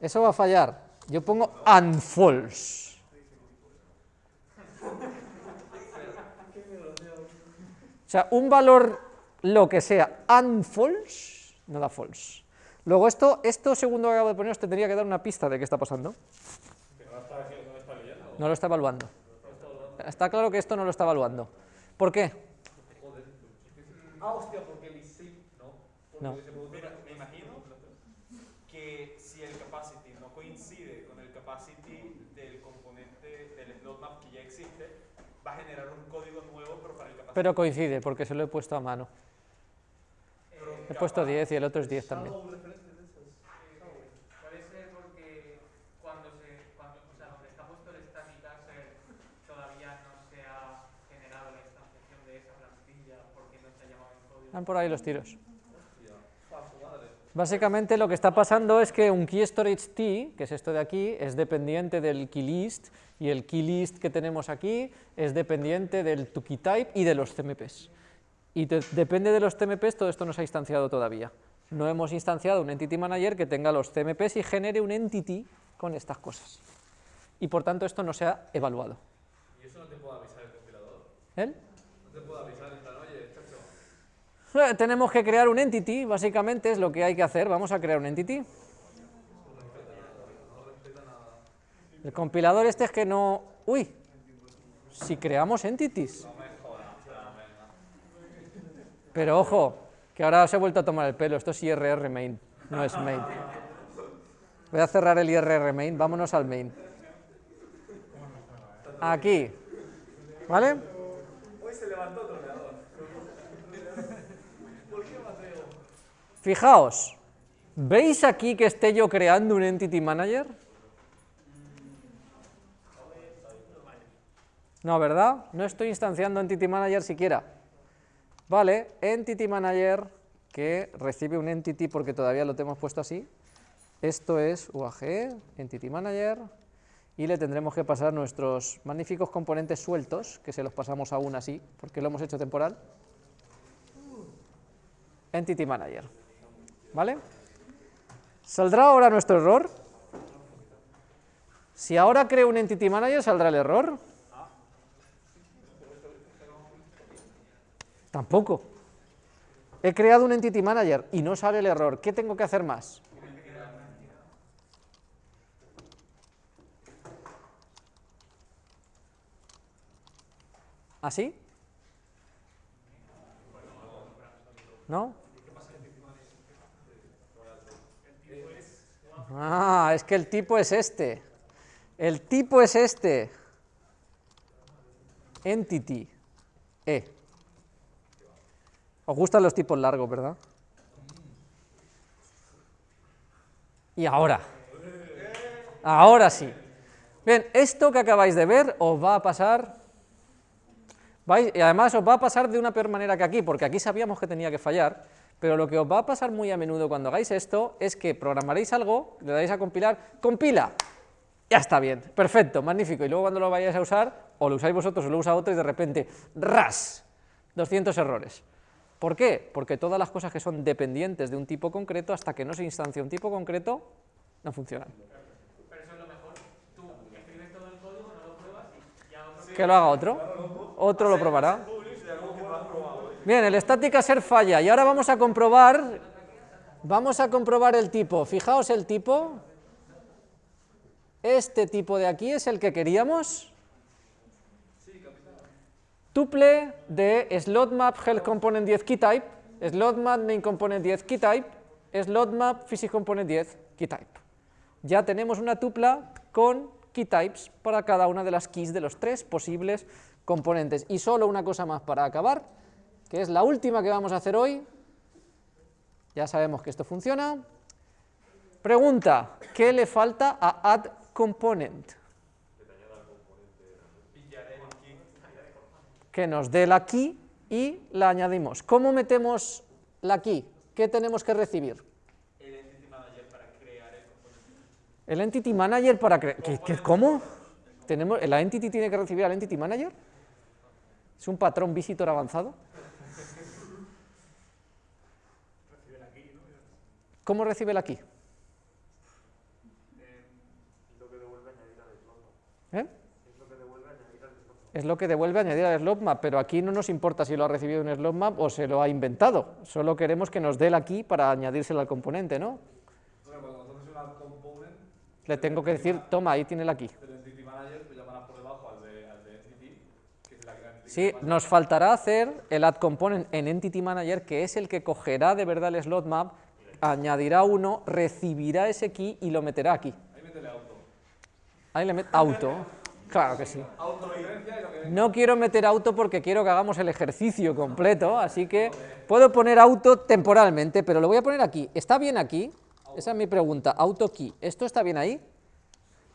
Eso va a fallar. Yo pongo unfalse. O sea, un valor, lo que sea, unfalse, no da false. Luego esto, esto segundo que acabo de poner, os tendría que dar una pista de qué está pasando. No lo está evaluando. Está claro que esto no lo está evaluando. ¿Por qué? Ah, hostia, porque el isip no. Porque No. se produce- Mira, me imagino que si el capacity no coincide con el capacity del componente del slot map que ya existe, va a generar un código nuevo, pero para el capacity. Pero coincide, porque se lo he puesto a mano. He puesto 10 y el otro es 10 también. Puede ser porque cuando se, cuando, o sea, donde está puesto el static asset todavía no se ha generado la instanciación de esa plantilla porque no se ha llamado en código. Van por ahí los tiros. Básicamente lo que está pasando es que un key storage t, que es esto de aquí, es dependiente del key list y el key list que tenemos aquí es dependiente del to key type y de los CMPs. Y de- depende de los CMPs, todo esto no se ha instanciado todavía. No hemos instanciado un entity manager que tenga los CMPs y genere un entity con estas cosas. Y por tanto esto no se ha evaluado. ¿Y eso no te puede avisar el compilador? ¿Eh? No te puede avisar en plan, oye, chacho, Eh, Tenemos que crear un entity, básicamente es lo que hay que hacer. Vamos a crear un entity. El compilador este es que no... Uy, si creamos entities. Pero ojo, que ahora se ha vuelto a tomar el pelo. Esto es IRR main, no es main. Voy a cerrar el IRR main, vámonos al main. Aquí, ¿vale? Hoy se levantó otro ordenador. Fijaos, ¿veis aquí que esté yo creando un Entity Manager? No, ¿verdad? No estoy instanciando Entity Manager siquiera. Vale, Entity Manager que recibe un Entity porque todavía lo tenemos puesto así. Esto es UAG, Entity Manager, y le tendremos que pasar nuestros magníficos componentes sueltos, que se los pasamos aún así, porque lo hemos hecho temporal. Entity Manager. ¿Vale? ¿Saldrá ahora nuestro error? Si ahora creo un Entity Manager, ¿saldrá el error? Tampoco. He creado un Entity Manager y no sale el error. ¿Qué tengo que hacer más? ¿Así? ¿No? Ah, es que el tipo es este. El tipo es este. Entity. E. Os gustan los tipos largos, ¿verdad? Y ahora. Ahora sí. Bien, esto que acabáis de ver os va a pasar... vais- y además os va a pasar de una peor manera que aquí, porque aquí sabíamos que tenía que fallar, pero lo que os va a pasar muy a menudo cuando hagáis esto es que programaréis algo, le dais a compilar, compila, ya está bien, perfecto, magnífico, y luego cuando lo vayáis a usar, o lo usáis vosotros o lo usa otro y de repente, ras, 200 errores. ¿Por qué? Porque todas las cosas que son dependientes de un tipo concreto, hasta que no se instancia un tipo concreto, no funcionan. Pero eso es lo mejor. Tú escribes todo el código, no lo pruebas y ya otro Que lo haga otro, otro lo probará. Bien, el static assert falla y ahora vamos a comprobar, vamos a comprobar el tipo. Fijaos el tipo, este tipo de aquí es el que queríamos. Tuple de slot map health component 10 key type, slot map main component 10 key type, slot map physics component 10 key type. Ya tenemos una tupla con key types para cada una de las keys de los tres posibles componentes. Y solo una cosa más para acabar, que es la última que vamos a hacer hoy. Ya sabemos que esto funciona. Pregunta, ¿qué le falta a add component? Que nos dé la key y la añadimos. ¿Cómo metemos la key? ¿Qué tenemos que recibir? El Entity Manager para crear el componente. El Entity Manager para crear... ¿Qué, qué- cómo ¿Tenemos, ¿La Entity tiene que recibir al Entity Manager? ¿Es un patrón visitor avanzado? ¿Cómo recibe eh, el aquí? ¿Eh? Es lo que devuelve añadir al slope map, pero aquí no nos importa si lo ha recibido un slope map o se lo ha inventado. Solo queremos que nos dé el aquí para añadírselo al componente, ¿no? Bueno, cuando component... Le tengo que decir, toma, ahí tiene el aquí. Sí, nos faltará hacer el add component en entity manager, que es el que cogerá de verdad el slot map añadirá uno, recibirá ese key y lo meterá aquí. Ahí métele auto. Ahí le meto auto, claro que sí. No quiero meter auto porque quiero que hagamos el ejercicio completo, así que puedo poner auto temporalmente, pero lo voy a poner aquí. ¿Está bien aquí? Esa es mi pregunta. Auto key. ¿Esto está bien ahí?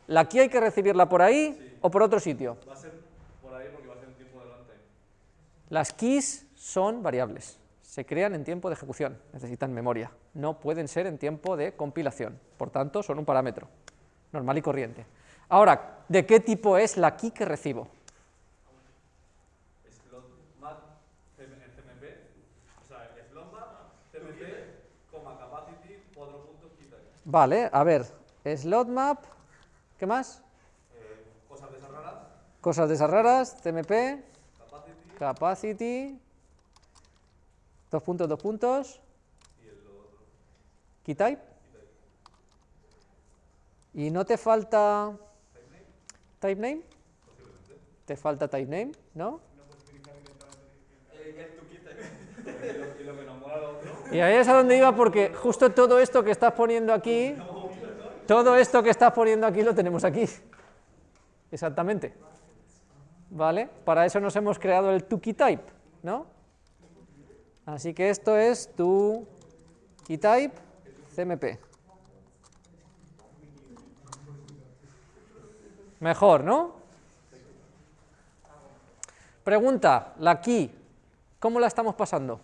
¿La key hay que recibirla por ahí o por otro sitio? Va a ser por ahí porque va a ser un tiempo de runtime. Las keys son variables, se crean en tiempo de ejecución, necesitan memoria, no pueden ser en tiempo de compilación, por tanto son un parámetro normal y corriente. Ahora, ¿de qué tipo es la key que recibo? Vale, a ver, slot map, ¿qué más? Eh, cosas de esas raras, Cosas de esas raras, capacity capacity, dos puntos, dos puntos, y el otro. key type. ¿Y no te falta type name? ¿Te falta type name? ¿No? Y ahí es a donde iba porque justo todo esto que estás poniendo aquí, todo esto que estás poniendo aquí lo tenemos aquí. Exactamente. ¿Vale? Para eso nos hemos creado el key type, ¿no? Así que esto es tu key type CMP. Mejor, ¿no? Pregunta, la key, ¿cómo la estamos pasando?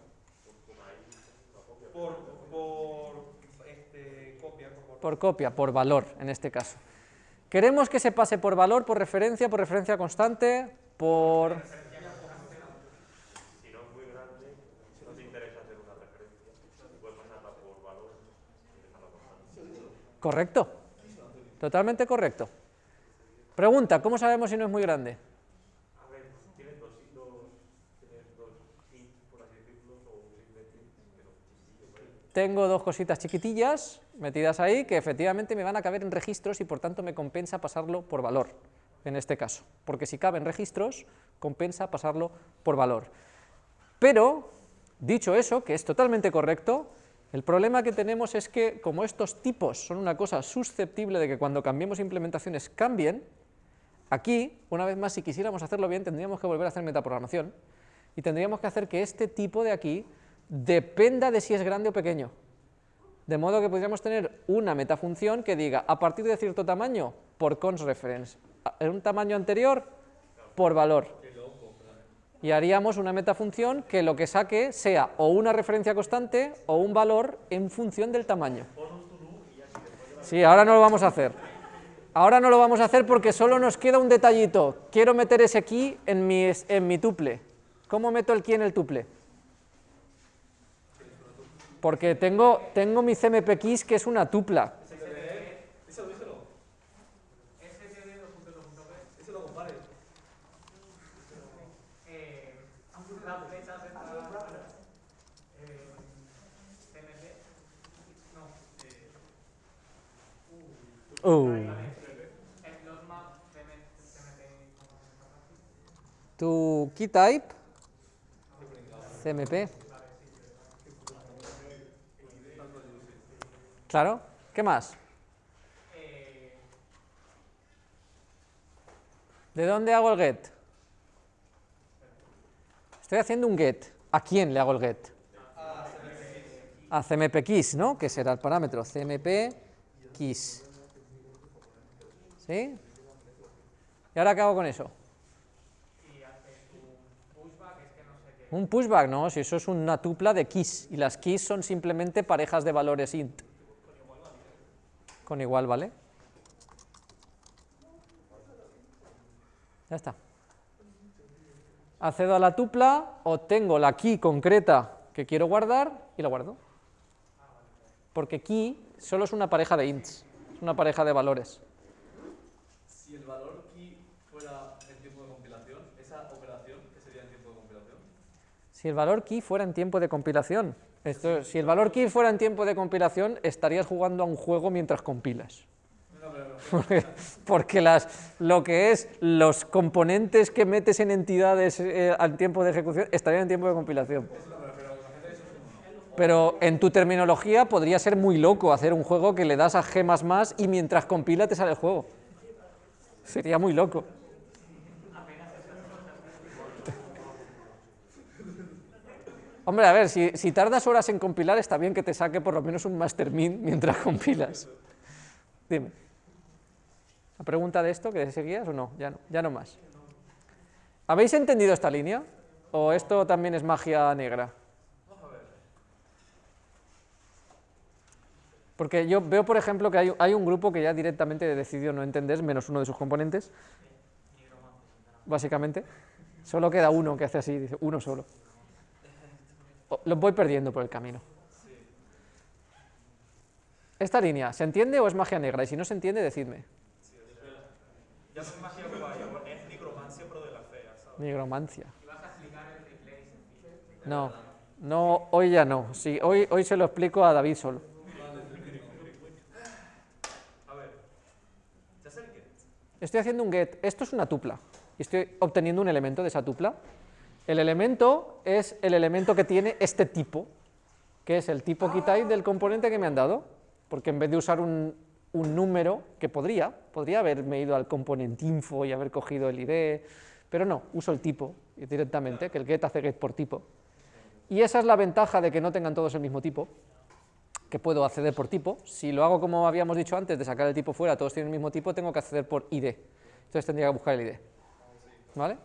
Por, por este, copia, Por copia, por valor en este caso. Queremos que se pase por valor, por referencia, por referencia constante, por... Si no es muy grande, si no te interesa hacer una referencia, puedes pasarla por valor y dejarla constante. Correcto. Totalmente correcto. Pregunta, ¿cómo sabemos si no es muy grande? Tengo dos cositas chiquitillas metidas ahí que efectivamente me van a caber en registros y por tanto me compensa pasarlo por valor, en este caso. Porque si caben registros, compensa pasarlo por valor. Pero, dicho eso, que es totalmente correcto, el problema que tenemos es que como estos tipos son una cosa susceptible de que cuando cambiemos implementaciones cambien, aquí, una vez más, si quisiéramos hacerlo bien, tendríamos que volver a hacer metaprogramación y tendríamos que hacer que este tipo de aquí dependa de si es grande o pequeño. De modo que podríamos tener una metafunción que diga, a partir de cierto tamaño, por cons reference, en un tamaño anterior, por valor. Y haríamos una metafunción que lo que saque sea o una referencia constante o un valor en función del tamaño. Sí, ahora no lo vamos a hacer. Ahora no lo vamos a hacer porque solo nos queda un detallito. Quiero meter ese key en mi, en mi tuple. ¿Cómo meto el key en el tuple? Porque tengo, tengo mi CMP keys que es una tupla. díselo, díselo, díselo, compadre. Eh, las flechas estas, eh, CMP, no, CMP, tu key type, CMP. Claro, ¿qué más? ¿De dónde hago el get? Estoy haciendo un get. ¿A quién le hago el get? A CMP keys, ¿no? Que será el parámetro CMP keys. ¿Sí? ¿Y ahora qué hago con eso? Un pushback, no, si eso es una tupla de keys, y las keys son simplemente parejas de valores int. Con igual, ¿vale? Ya está. Accedo a la tupla, obtengo la key concreta que quiero guardar y la guardo. Porque key solo es una pareja de ints, es una pareja de valores. Si el valor key fuera en tiempo de compilación, esa operación, ¿qué sería en tiempo de compilación? Si el valor key fuera en tiempo de compilación, esto, si el valor key fuera en tiempo de compilación, estarías jugando a un juego mientras compilas. Porque las, lo que es los componentes que metes en entidades eh, al tiempo de ejecución estarían en tiempo de compilación. Pero en tu terminología podría ser muy loco hacer un juego que le das a G++ y mientras compila te sale el juego. Sería muy loco. Hombre, a ver, si, tardas horas en compilar, está bien que te saque por lo menos un master min mientras compilas. Dime. ¿La pregunta de esto que seguías o no? Ya no, ya no más. ¿Habéis entendido esta línea? ¿O esto también es magia negra? Porque yo veo, por ejemplo, que hay, hay un grupo que ya directamente decidió no entender menos uno de sus componentes. Básicamente. Solo queda uno que hace así, dice, uno solo. Los voy perdiendo por el camino. Esta línea, ¿se entiende o es magia negra? Y si no se entiende, decidme. Ya no es magia guay, es nigromancia pero de la fea, ¿sabes? Nigromancia. ¿Y vas a explicar el replay sencillo? No, no, hoy ya no. Sí, hoy, hoy se lo explico a David solo. A ver, ya sé el get. Estoy haciendo un get. Esto es una tupla. Y estoy obteniendo un elemento de esa tupla. El elemento es el elemento que tiene este tipo, que es el tipo keytype del componente que me han dado. Porque en vez de usar un, un número, que podría, podría haberme ido al componente info y haber cogido el ID, pero no, uso el tipo directamente, que el get hace get por tipo. Y esa es la ventaja de que no tengan todos el mismo tipo, que puedo acceder por tipo. Si lo hago como habíamos dicho antes, de sacar el tipo fuera, todos tienen el mismo tipo, tengo que acceder por ID. Entonces tendría que buscar el ID. ¿Vale?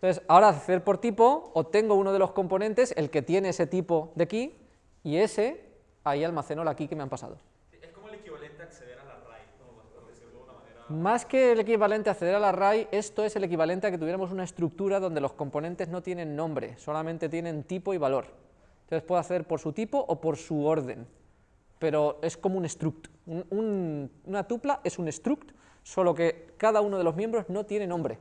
Entonces, ahora acceder por tipo, obtengo uno de los componentes, el que tiene ese tipo de key, y ese, ahí almaceno la key que me han pasado. Es como el equivalente a acceder a la RAID, ¿no? por decirlo de una manera. Más que el equivalente a acceder al array, esto es el equivalente a que tuviéramos una estructura donde los componentes no tienen nombre, solamente tienen tipo y valor. Entonces puedo acceder por su tipo o por su orden, pero es como un struct. Un- un- una tupla es un struct, solo que cada uno de los miembros no tiene nombre.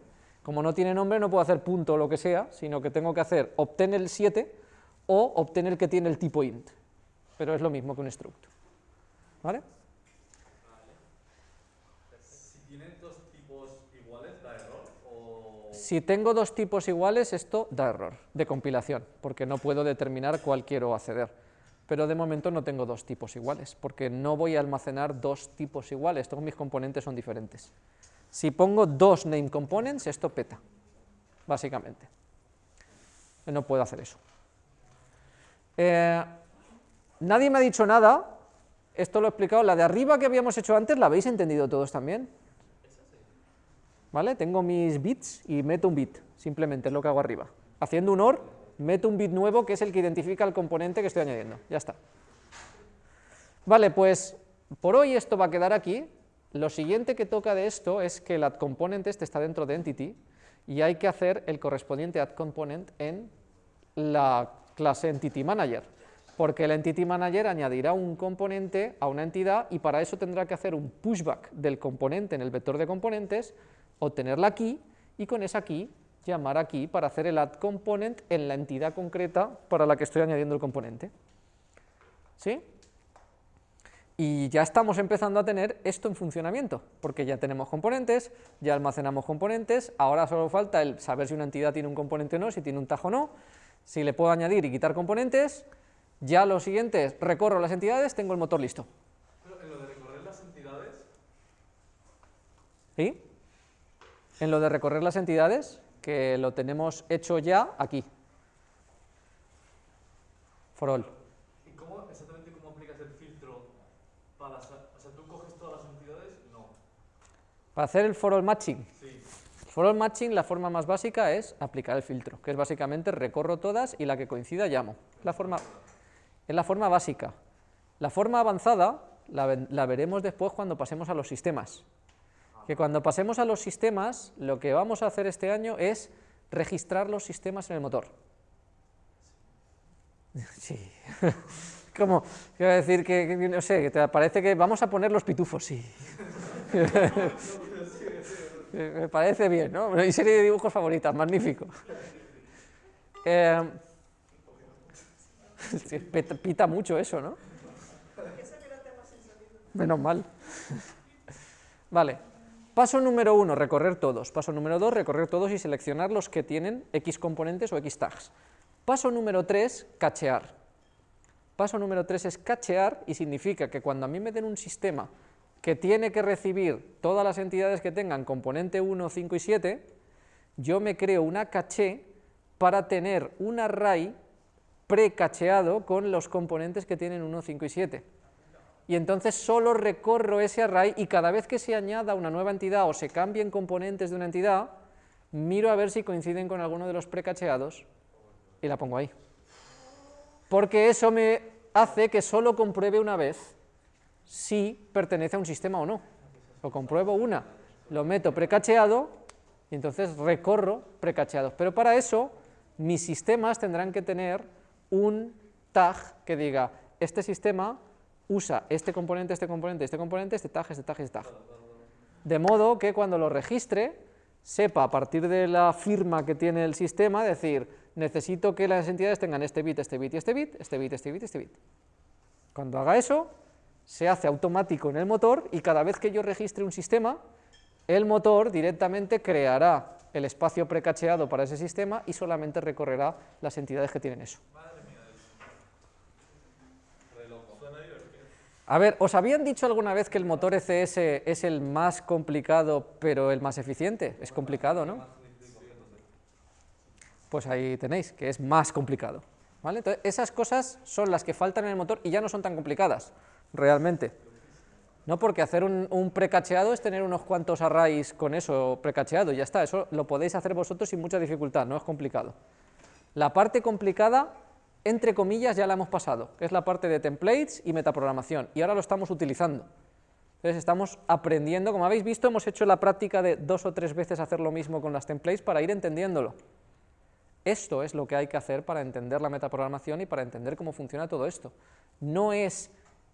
Como no tiene nombre no puedo hacer punto o lo que sea, sino que tengo que hacer obtén el 7 o obtén el que tiene el tipo int, pero es lo mismo que un struct. ¿Vale? Si tienen dos tipos iguales, da error o... Si tengo dos tipos iguales, esto da error de compilación, porque no puedo determinar cuál quiero acceder. Pero de momento no tengo dos tipos iguales, porque no voy a almacenar dos tipos iguales, todos mis componentes son diferentes. Si pongo dos name components, esto peta, básicamente. No puedo hacer eso. Eh, nadie me ha dicho nada, esto lo he explicado, la de arriba que habíamos hecho antes, ¿la habéis entendido todos también? ¿Vale? Tengo mis bits y meto un bit, simplemente es lo que hago arriba. Haciendo un OR, meto un bit nuevo que es el que identifica el componente que estoy añadiendo. Ya está. Vale, pues por hoy esto va a quedar aquí. Lo siguiente que toca de esto es que el add component este está dentro de entity y hay que hacer el correspondiente add component en la clase entity manager, porque el entity manager añadirá un componente a una entidad y para eso tendrá que hacer un pushback del componente en el vector de componentes, obtener la key y con esa key llamar aquí para hacer el add component en la entidad concreta para la que estoy añadiendo el componente. ¿Sí? Y ya estamos empezando a tener esto en funcionamiento, porque ya tenemos componentes, ya almacenamos componentes, ahora solo falta el saber si una entidad tiene un componente o no, si tiene un tajo o no, si le puedo añadir y quitar componentes, ya lo siguiente es recorro las entidades, tengo el motor listo. Pero en lo de recorrer las entidades, ¿Sí? En lo de recorrer las entidades, que lo tenemos hecho ya aquí. For all. ¿y cómo, exactamente cómo aplicas el filtro para... sa- O sea, ¿tú coges todas las entidades? No. Para hacer el for all matching, Sí. For all matching, la forma más básica es aplicar el filtro, que es básicamente recorro todas y la que coincida llamo. La forma, es la forma básica. La forma avanzada la, la veremos después cuando pasemos a los sistemas. Que cuando pasemos a los sistemas, lo que vamos a hacer este año es registrar los sistemas en el motor. Sí. Como, quiero decir que, no sé, que te parece que vamos a poner los pitufos, sí. Me parece bien, ¿no? Mi serie de dibujos favoritas, magnífico. Eh, pita mucho eso, ¿no? Menos mal. Vale. Paso número uno, recorrer todos. Paso número dos, recorrer todos y seleccionar los que tienen X componentes o X tags. Paso número tres, cachear. Paso número tres es cachear y significa que cuando a mí me den un sistema que tiene que recibir todas las entidades que tengan componente 1, 5 y 7, yo me creo una caché para tener un array precacheado con los componentes que tienen 1, 5 y 7. Y entonces solo recorro ese array y cada vez que se añada una nueva entidad o se cambien componentes de una entidad, miro a ver si coinciden con alguno de los precacheados y la pongo ahí. Porque eso me hace que solo compruebe una vez si pertenece a un sistema o no. Lo compruebo una, lo meto precacheado y entonces recorro precacheados. Pero para eso mis sistemas tendrán que tener un tag que diga, este sistema usa este componente, este componente, este componente, este tag, este tag, este tag. De modo que cuando lo registre, sepa a partir de la firma que tiene el sistema, decir, necesito que las entidades tengan este bit, este bit y este bit, este bit, este bit, este bit. Cuando haga eso, se hace automático en el motor y cada vez que yo registre un sistema, el motor directamente creará el espacio precacheado para ese sistema y solamente recorrerá las entidades que tienen eso. A ver, ¿os habían dicho alguna vez que el motor ECS es el más complicado pero el más eficiente? Es complicado, ¿no? Pues ahí tenéis, que es más complicado. ¿vale? Entonces, esas cosas son las que faltan en el motor y ya no son tan complicadas, realmente. No porque hacer un, un precacheado es tener unos cuantos arrays con eso precacheado, ya está, eso lo podéis hacer vosotros sin mucha dificultad, no es complicado. La parte complicada entre comillas, ya la hemos pasado, que es la parte de templates y metaprogramación, y ahora lo estamos utilizando. Entonces estamos aprendiendo, como habéis visto, hemos hecho la práctica de dos o tres veces hacer lo mismo con las templates para ir entendiéndolo. Esto es lo que hay que hacer para entender la metaprogramación y para entender cómo funciona todo esto. No es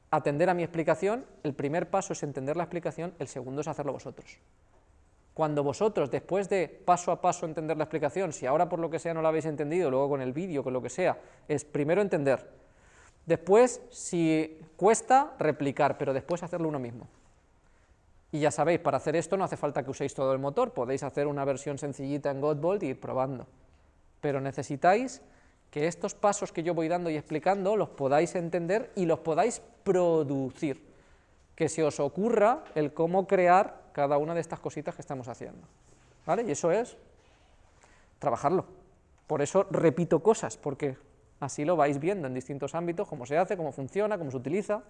atender a mi explicación, el primer paso es entender la explicación, el segundo es hacerlo vosotros. Cuando vosotros, después de paso a paso entender la explicación, si ahora por lo que sea no la habéis entendido, luego con el vídeo, con lo que sea, es primero entender, después, si cuesta, replicar, pero después hacerlo uno mismo. Y ya sabéis, para hacer esto no hace falta que uséis todo el motor, podéis hacer una versión sencillita en Godbolt y ir probando. Pero necesitáis que estos pasos que yo voy dando y explicando los podáis entender y los podáis producir, que se os ocurra el cómo crear cada una de estas cositas que estamos haciendo. ¿Vale? Y eso es trabajarlo. Por eso repito cosas, porque así lo vais viendo en distintos ámbitos, cómo se hace, cómo funciona, cómo se utiliza,